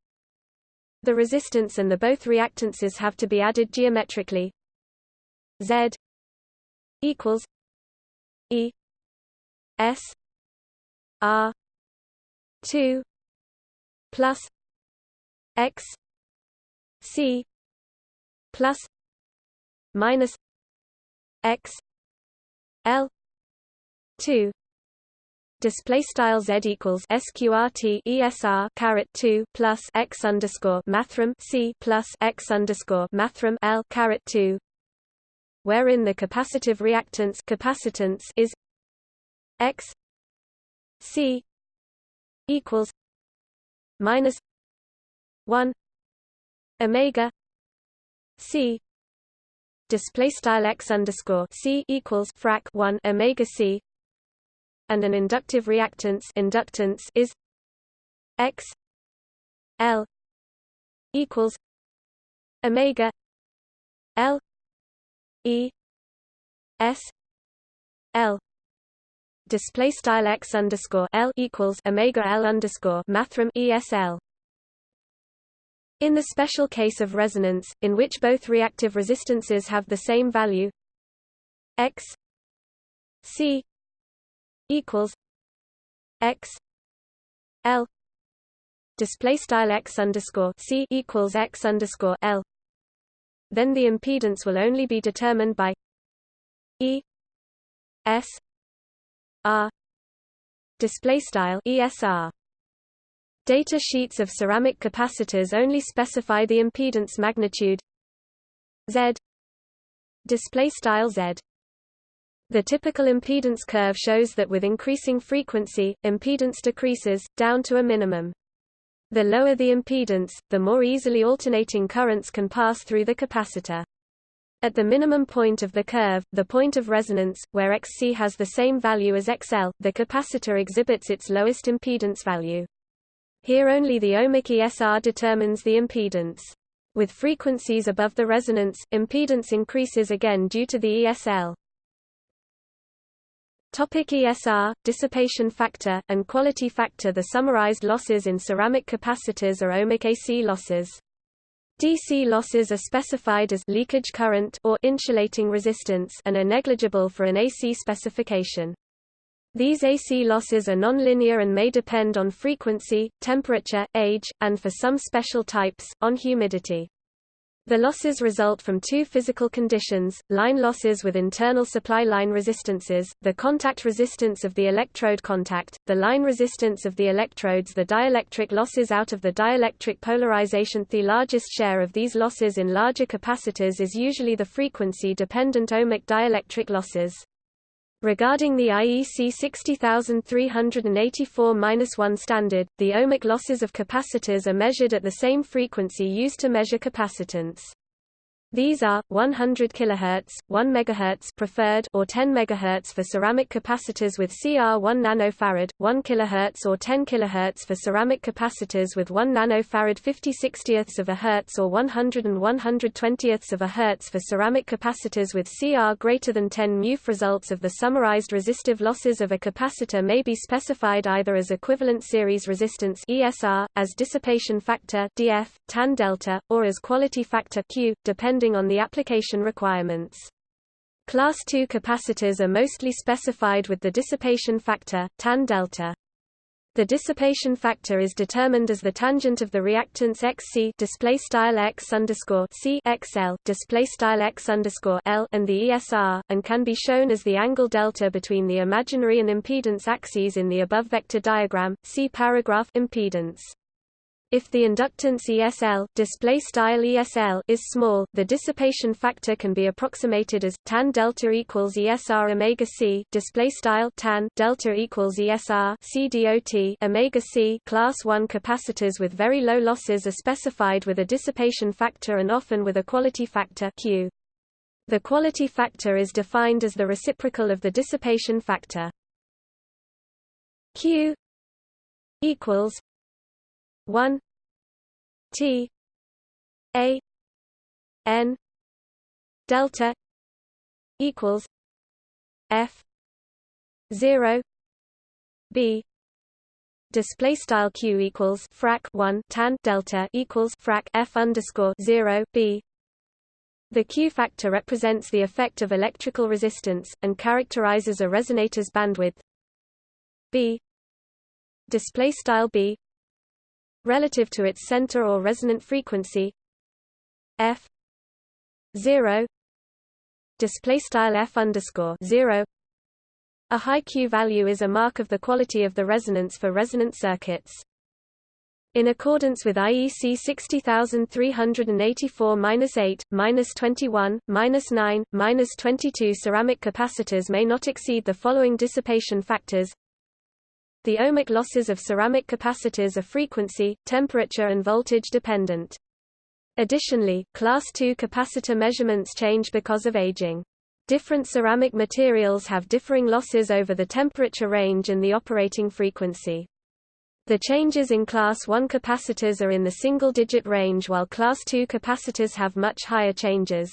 the resistance and the both reactances have to be added geometrically. Z equals E S R 2 plus X C plus minus x l 2 display style z equals sqrt esr caret 2 plus x underscore mathrm c plus x underscore mathrm l caret 2 wherein the capacitive reactance capacitance is x c equals minus 1 omega c. Display style x underscore c equals frac 1 omega c and an inductive reactance inductance is x l equals omega l e s l display style x underscore l equals omega l underscore mathrm esl. In the special case of resonance, in which both reactive resistances have the same value x c equals x l display style x underscore c equals x underscore l then the impedance will only be determined by e s r display style esr data sheets of ceramic capacitors only specify the impedance magnitude z display style z the typical impedance curve shows that with increasing frequency, impedance decreases, down to a minimum. The lower the impedance, the more easily alternating currents can pass through the capacitor. At the minimum point of the curve, the point of resonance, where Xc has the same value as XL, the capacitor exhibits its lowest impedance value. Here only the ohmic ESR determines the impedance. With frequencies above the resonance, impedance increases again due to the ESL. Topic ESR, dissipation factor, and quality factor The summarized losses in ceramic capacitors are ohmic AC losses. DC losses are specified as leakage current or insulating resistance and are negligible for an AC specification. These AC losses are nonlinear and may depend on frequency, temperature, age, and for some special types, on humidity. The losses result from two physical conditions, line losses with internal supply line resistances, the contact resistance of the electrode contact, the line resistance of the electrodes the dielectric losses out of the dielectric polarization The largest share of these losses in larger capacitors is usually the frequency-dependent ohmic dielectric losses. Regarding the IEC 60384-1 standard, the ohmic losses of capacitors are measured at the same frequency used to measure capacitance. These are 100 kHz, 1 MHz preferred or 10 MHz for ceramic capacitors with CR 1 nanofarad, 1 kHz or 10 kHz for ceramic capacitors with 1 nanofarad 50 60ths of a hertz or 100 and 120ths of a hertz for ceramic capacitors with CR greater than 10 μF. Results of the summarized resistive losses of a capacitor may be specified either as equivalent series resistance ESR, as dissipation factor DF, tan delta, or as quality factor Q, depending depending on the application requirements. Class II capacitors are mostly specified with the dissipation factor, tan delta. The dissipation factor is determined as the tangent of the reactance XC display style X underscore XL display style X underscore L and the ESR, and can be shown as the angle delta between the imaginary and impedance axes in the above vector diagram. See paragraph impedance. If the inductance ESL, display style ESL is small, the dissipation factor can be approximated as tan delta equals ESR omega c, display style tan delta equals ESR C dot omega c. Class 1 capacitors with very low losses are specified with a dissipation factor and often with a quality factor Q. The quality factor is defined as the reciprocal of the dissipation factor. Q equals 1 T A N delta equals F zero B. Display style q equals frac 1 tan delta equals frac f underscore 0 b. The q factor represents the effect of electrical resistance and characterizes a resonator's bandwidth. B. Display style b relative to its center or resonant frequency f 0 display style f underscore 0 a high Q value is a mark of the quality of the resonance for resonant circuits. In accordance with IEC 60384-8, -21, -9, -22 ceramic capacitors may not exceed the following dissipation factors. The ohmic losses of ceramic capacitors are frequency, temperature and voltage dependent. Additionally, class II capacitor measurements change because of aging. Different ceramic materials have differing losses over the temperature range and the operating frequency. The changes in Class I capacitors are in the single-digit range while Class II capacitors have much higher changes.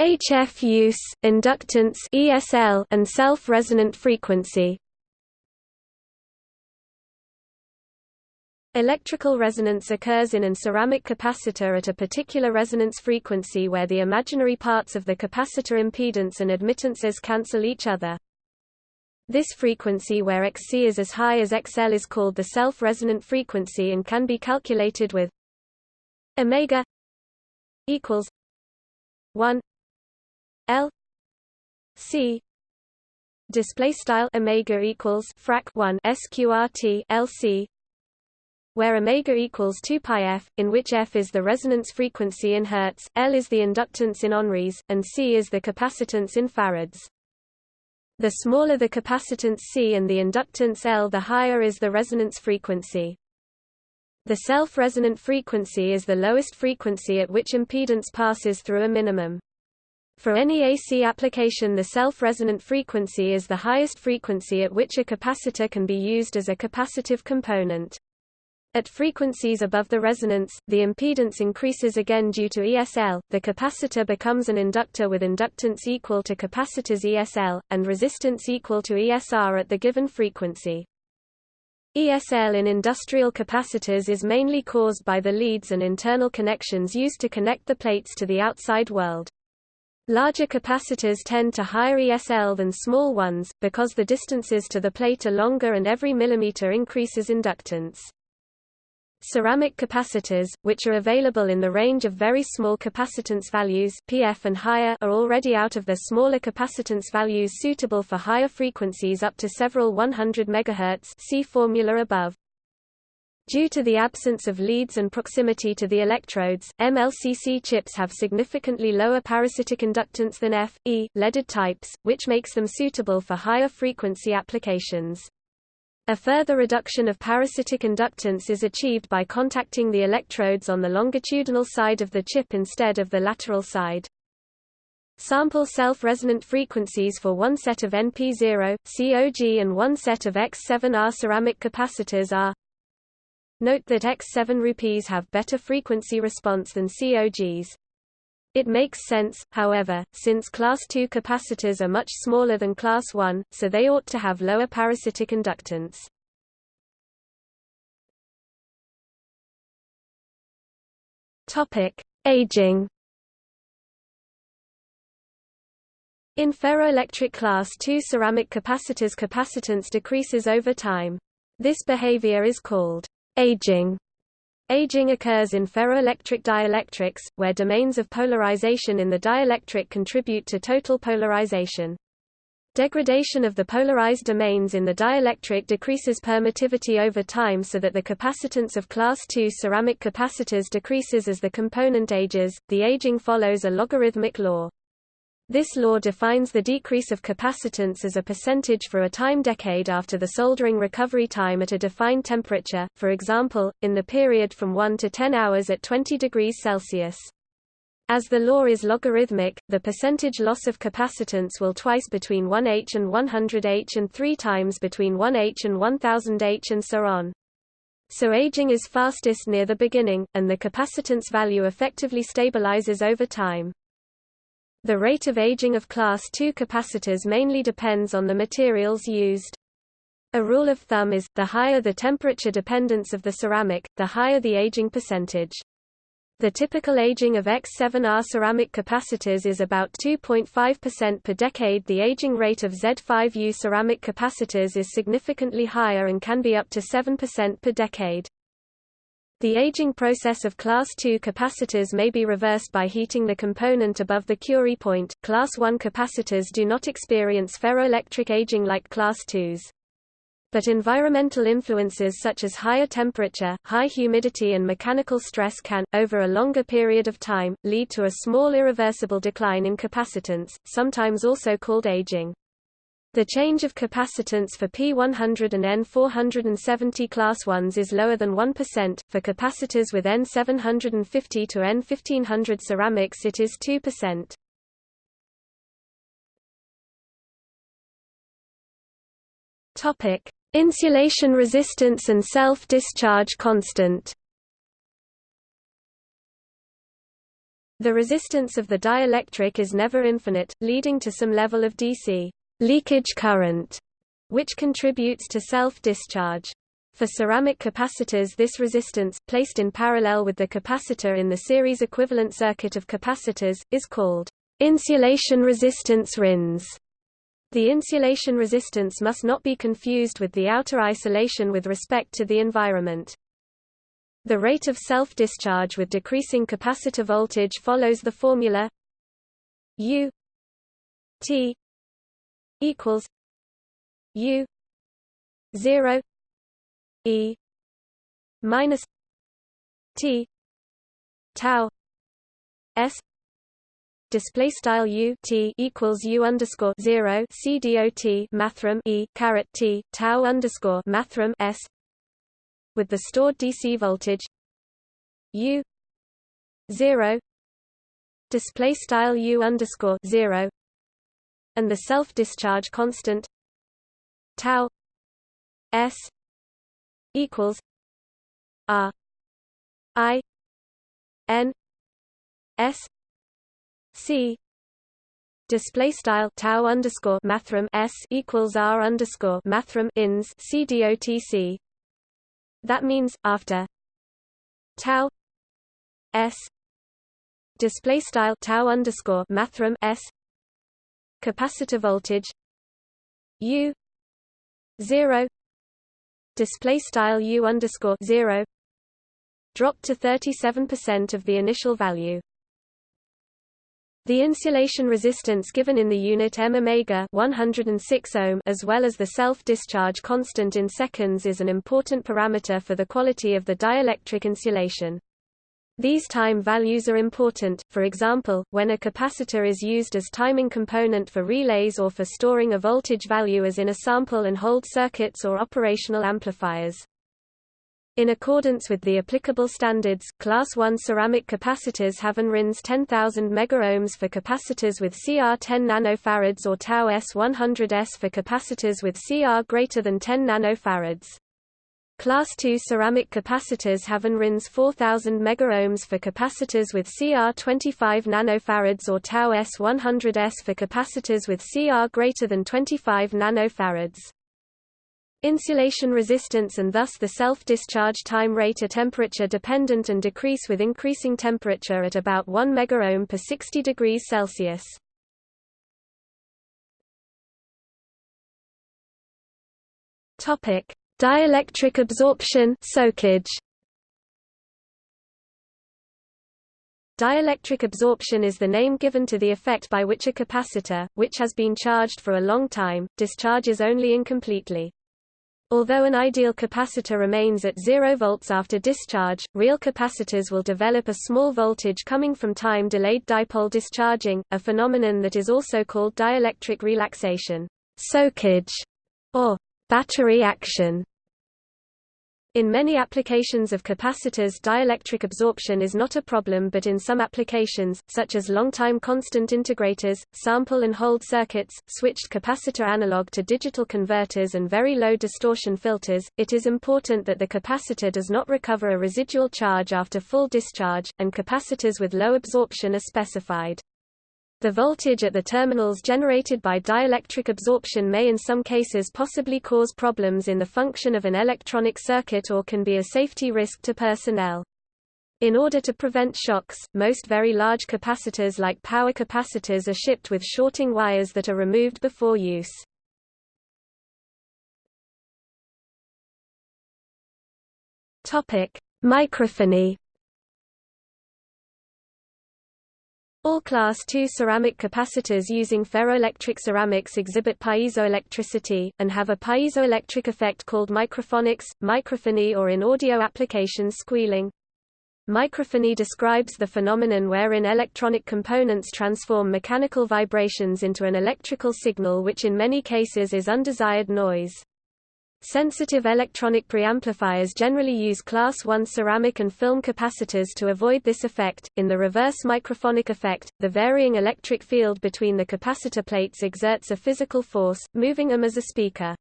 HF use, inductance ESL and self-resonant frequency Electrical resonance occurs in an ceramic capacitor at a particular resonance frequency where the imaginary parts of the capacitor impedance and admittances cancel each other. This frequency where Xc is as high as Xl is called the self-resonant frequency and can be calculated with omega equals 1 L C display style omega equals frac 1 sqrt lc where omega equals 2 pi f, in which f is the resonance frequency in hertz, L is the inductance in henries, and C is the capacitance in farads. The smaller the capacitance C and the inductance L the higher is the resonance frequency. The self-resonant frequency is the lowest frequency at which impedance passes through a minimum. For any AC application the self-resonant frequency is the highest frequency at which a capacitor can be used as a capacitive component. At frequencies above the resonance, the impedance increases again due to ESL, the capacitor becomes an inductor with inductance equal to capacitor's ESL, and resistance equal to ESR at the given frequency. ESL in industrial capacitors is mainly caused by the leads and internal connections used to connect the plates to the outside world. Larger capacitors tend to higher ESL than small ones, because the distances to the plate are longer and every millimeter increases inductance. Ceramic capacitors, which are available in the range of very small capacitance values PF and higher are already out of their smaller capacitance values suitable for higher frequencies up to several 100 MHz see formula above. Due to the absence of leads and proximity to the electrodes, MLCC chips have significantly lower parasitic inductance than F, E, leaded types, which makes them suitable for higher frequency applications. A further reduction of parasitic inductance is achieved by contacting the electrodes on the longitudinal side of the chip instead of the lateral side. Sample self-resonant frequencies for one set of NP0, C0G and one set of X7R ceramic capacitors are Note that X7 rupees have better frequency response than C0Gs. It makes sense, however, since Class II capacitors are much smaller than Class I, so they ought to have lower parasitic inductance. Topic: Aging. In ferroelectric class II ceramic capacitors capacitance decreases over time. This behavior is called aging. Aging occurs in ferroelectric dielectrics, where domains of polarization in the dielectric contribute to total polarization. Degradation of the polarized domains in the dielectric decreases permittivity over time so that the capacitance of class II ceramic capacitors decreases as the component ages. The aging follows a logarithmic law. This law defines the decrease of capacitance as a percentage for a time decade after the soldering recovery time at a defined temperature, for example, in the period from 1 to 10 hours at 20 degrees Celsius. As the law is logarithmic, the percentage loss of capacitance will twice between 1H and 100H and three times between 1H and 1000H and so on. So aging is fastest near the beginning, and the capacitance value effectively stabilizes over time. The rate of aging of class II capacitors mainly depends on the materials used. A rule of thumb is, the higher the temperature dependence of the ceramic, the higher the aging percentage. The typical aging of X7R ceramic capacitors is about 2.5% per decade. The aging rate of Z5U ceramic capacitors is significantly higher and can be up to 7% per decade. The aging process of class II capacitors may be reversed by heating the component above the Curie point. Class I capacitors do not experience ferroelectric aging like class IIs. But environmental influences such as higher temperature, high humidity and mechanical stress can, over a longer period of time, lead to a small irreversible decline in capacitance, sometimes also called aging. The change of capacitance for P100 and N470 class 1s is lower than 1%, for capacitors with N750 to N1500 ceramics it is 2%. Topic: Insulation resistance and self-discharge constant. The resistance of the dielectric is never infinite, leading to some level of DC leakage current, which contributes to self-discharge. For ceramic capacitors this resistance, placed in parallel with the capacitor in the series equivalent circuit of capacitors, is called insulation resistance RINS. The insulation resistance must not be confused with the outer isolation with respect to the environment. The rate of self-discharge with decreasing capacitor voltage follows the formula U T equals U zero E minus T tau S display style U T equals U underscore zero C dot mathrm E caret T tau underscore mathrm S with the stored DC voltage U zero display style U underscore zero and the self-discharge constant tau s equals r i n s c display style tau underscore mathrm s equals r underscore mathrm ins c dotc. That means after tau s display style tau underscore mathrm s capacitor voltage U zero display style U underscore zero dropped to 37% of the initial value. The insulation resistance given in the unit m omega 106 ohm as well as the self-discharge constant in seconds is an important parameter for the quality of the dielectric insulation. These time values are important, for example, when a capacitor is used as timing component for relays or for storing a voltage value as in a sample and hold circuits or operational amplifiers. In accordance with the applicable standards, Class 1 ceramic capacitors have an RINS 10,000 megaohms for capacitors with CR 10 nanofarads or tau S100S for capacitors with CR greater than 10 nanofarads. Class II ceramic capacitors have an RINS 4000 megaohms for capacitors with CR 25 nanofarads or tau S100S for capacitors with CR greater than 25 nanofarads. Insulation resistance and thus the self-discharge time rate are temperature dependent and decrease with increasing temperature at about 1 megaohm per 60 degrees Celsius. Topic: Dielectric absorption soakage. Dielectric absorption is the name given to the effect by which a capacitor, which has been charged for a long time, discharges only incompletely. Although an ideal capacitor remains at 0 volts after discharge, real capacitors will develop a small voltage coming from time-delayed dipole discharging, a phenomenon that is also called dielectric relaxation, soakage, or battery action. In many applications of capacitors dielectric absorption is not a problem but in some applications, such as long-time constant integrators, sample and hold circuits, switched capacitor analog to digital converters and very low distortion filters, it is important that the capacitor does not recover a residual charge after full discharge, and capacitors with low absorption are specified. The voltage at the terminals generated by dielectric absorption may in some cases possibly cause problems in the function of an electronic circuit or can be a safety risk to personnel. In order to prevent shocks, most very large capacitors like power capacitors are shipped with shorting wires that are removed before use. Microphony All Class II ceramic capacitors using ferroelectric ceramics exhibit piezoelectricity, and have a piezoelectric effect called microphonics, microphony or in audio applications squealing. Microphony describes the phenomenon wherein electronic components transform mechanical vibrations into an electrical signal which in many cases is undesired noise. Sensitive electronic preamplifiers generally use class 1 ceramic and film capacitors to avoid this effect. In the reverse microphonic effect, the varying electric field between the capacitor plates exerts a physical force, moving them as a speaker.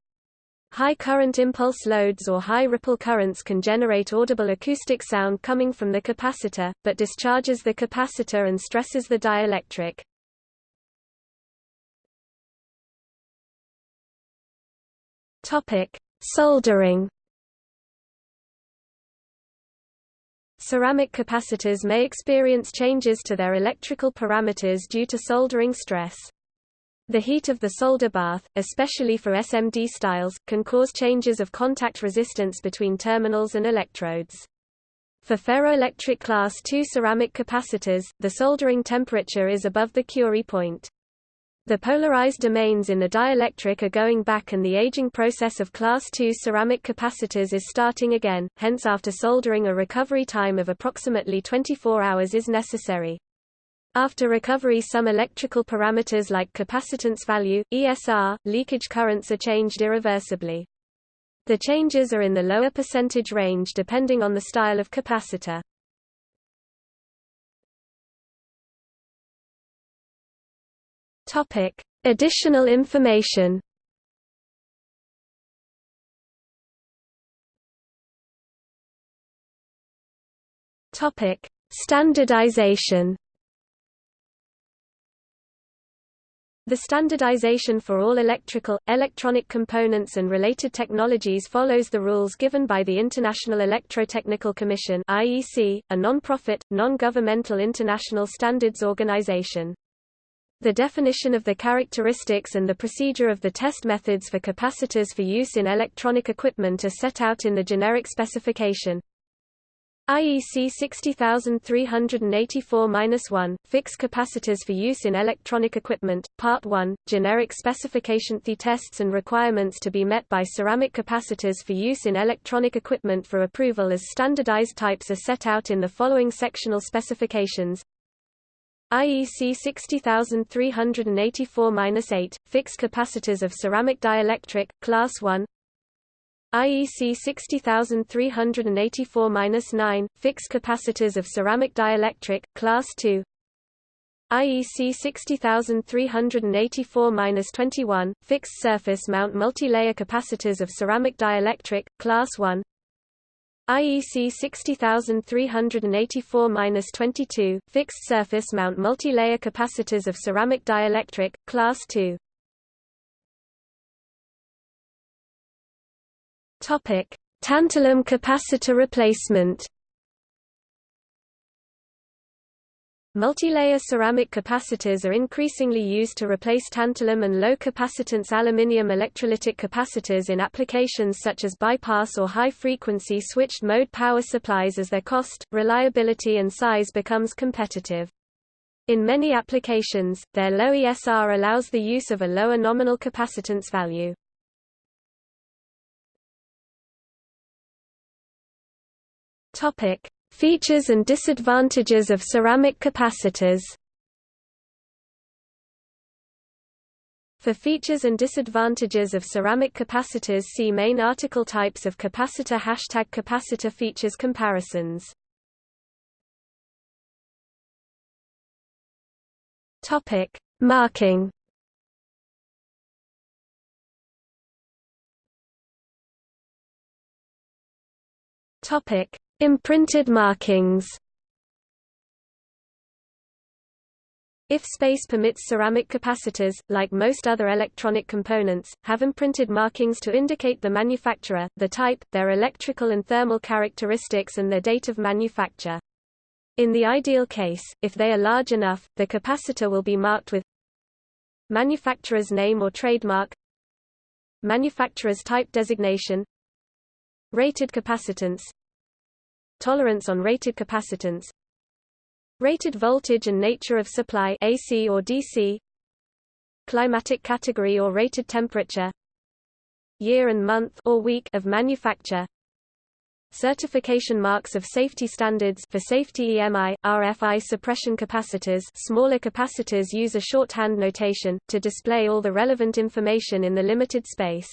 High current impulse loads or high ripple currents can generate audible acoustic sound coming from the capacitor, but discharges the capacitor and stresses the dielectric. Topic: Soldering Ceramic capacitors may experience changes to their electrical parameters due to soldering stress. The heat of the solder bath, especially for SMD styles, can cause changes of contact resistance between terminals and electrodes. For ferroelectric class II ceramic capacitors, the soldering temperature is above the Curie point. The polarized domains in the dielectric are going back and the aging process of class II ceramic capacitors is starting again, hence after soldering a recovery time of approximately 24 hours is necessary. After recovery some electrical parameters like capacitance value, ESR, leakage currents are changed irreversibly. The changes are in the lower percentage range depending on the style of capacitor. Topic: Additional information. Topic: Standardization. The standardization for all electrical, electronic components and related technologies follows the rules given by the International Electrotechnical Commission (IEC), a non-profit, non-governmental international standards organization. The definition of the characteristics and the procedure of the test methods for capacitors for use in electronic equipment are set out in the generic specification. IEC 60384-1, Fixed capacitors for use in electronic equipment, Part 1, Generic specification The tests and requirements to be met by ceramic capacitors for use in electronic equipment for approval as standardized types are set out in the following sectional specifications. IEC 60384-8, fixed capacitors of ceramic dielectric, Class 1 IEC 60384-9, fixed capacitors of ceramic dielectric, Class 2 IEC 60384-21, fixed surface mount multi-layer capacitors of ceramic dielectric, Class 1 IEC 60384-22, fixed surface mount multi-layer capacitors of ceramic dielectric, class 2. Topic: Tantalum capacitor replacement. Multilayer ceramic capacitors are increasingly used to replace tantalum and low-capacitance aluminium electrolytic capacitors in applications such as bypass or high-frequency switched-mode power supplies as their cost, reliability and size becomes competitive. In many applications, their low ESR allows the use of a lower nominal capacitance value. Features and disadvantages of ceramic capacitors. For features and disadvantages of ceramic capacitors see main article Types of capacitor Hashtag capacitor features comparisons. Topic: Marking. Topic: Imprinted markings If space permits ceramic capacitors, like most other electronic components, have imprinted markings to indicate the manufacturer, the type, their electrical and thermal characteristics and their date of manufacture. In the ideal case, if they are large enough, the capacitor will be marked with manufacturer's name or trademark manufacturer's type designation rated capacitance tolerance on rated capacitance Rated voltage and nature of supply AC or DC Climatic category or rated temperature Year and month or week of manufacture Certification marks of safety standards for safety EMI, RFI suppression capacitors smaller capacitors use a shorthand notation, to display all the relevant information in the limited space.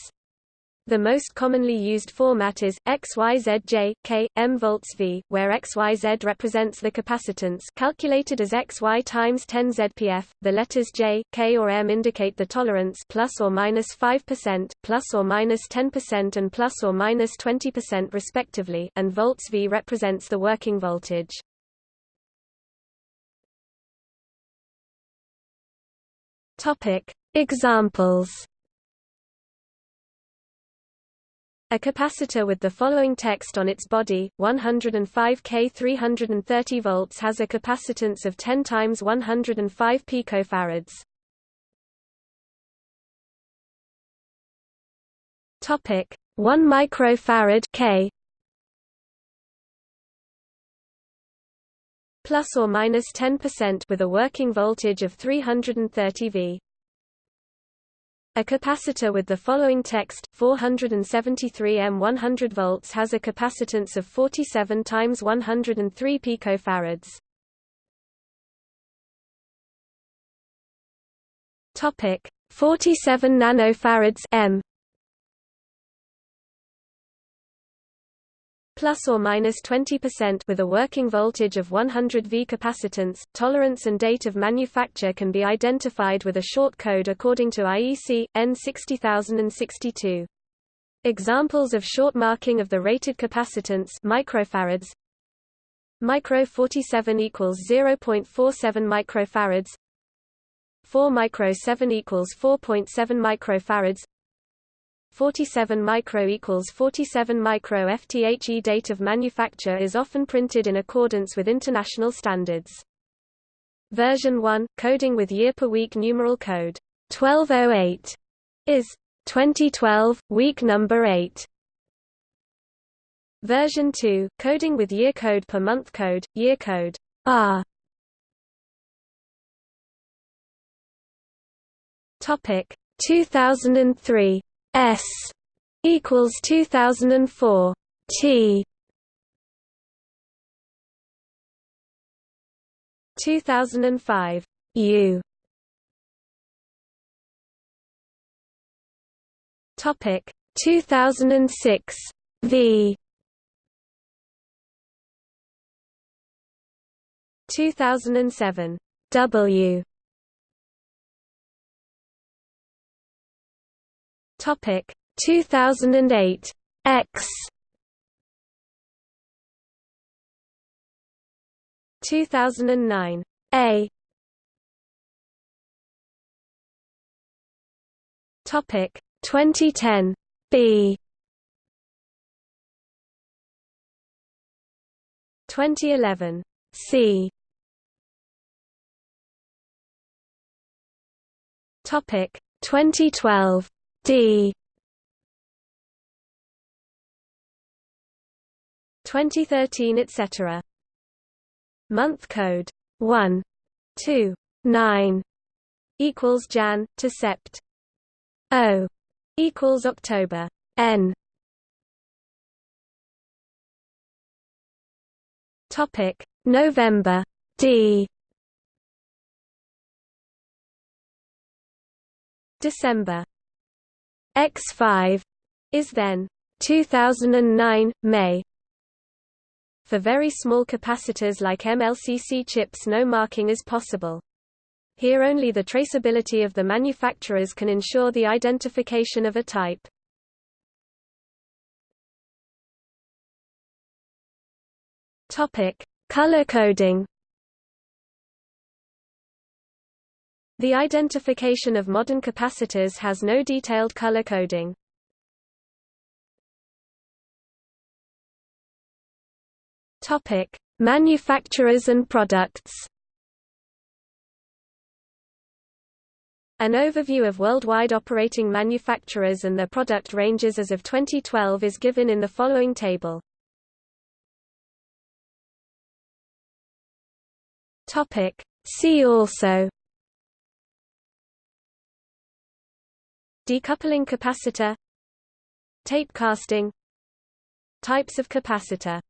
The most commonly used format is XYZJ, K, M volts V, where XYZ represents the capacitance calculated as XY times 10 ZPF. The letters J, K or M indicate the tolerance plus or minus 5%, plus or minus 10% and plus or minus 20% respectively, and volts V represents the working voltage. Topic: Examples A capacitor with the following text on its body, 105 K 330 volts has a capacitance of 10 times 105 picofarads. Topic 1 microfarad K plus or minus 10% with a working voltage of 330 V. A capacitor with the following text, 473 M 100 volts has a capacitance of 47 times 103 picofarads. Topic 47 nanofarads M plus or minus 20% with a working voltage of 100 V capacitance. Tolerance and date of manufacture can be identified with a short code according to IEC EN 60062. Examples of short marking of the rated capacitance microfarads micro 47 equals 0.47 microfarads 4 micro 7 equals 4.7 microfarads 47 micro equals 47 micro FTHE date of manufacture is often printed in accordance with international standards. Version 1, coding with year per week numeral code 1208 is 2012, week number 8. Version 2, coding with year code per month code, year code R. Topic 2003 S equals 2004 T. 2005 U. Topic 2006 V. 2007 W Topic 2008 X. 2009 A. Topic 2010 B. 2011 C. Topic 2012 D 2013 etc. Month code 1 2 9 equals Jan to Sept. O equals October N Topic November D December X5 is then 2009 May For very small capacitors like MLCC chips no marking is possible. Here only the traceability of the manufacturers can ensure the identification of a type. Topic: Color coding The identification of modern capacitors has no detailed color coding. Topic: Manufacturers and products. An overview of worldwide operating manufacturers and their product ranges as of 2012 is given in the following table. Topic. See also Decoupling capacitor Tape casting Types of capacitor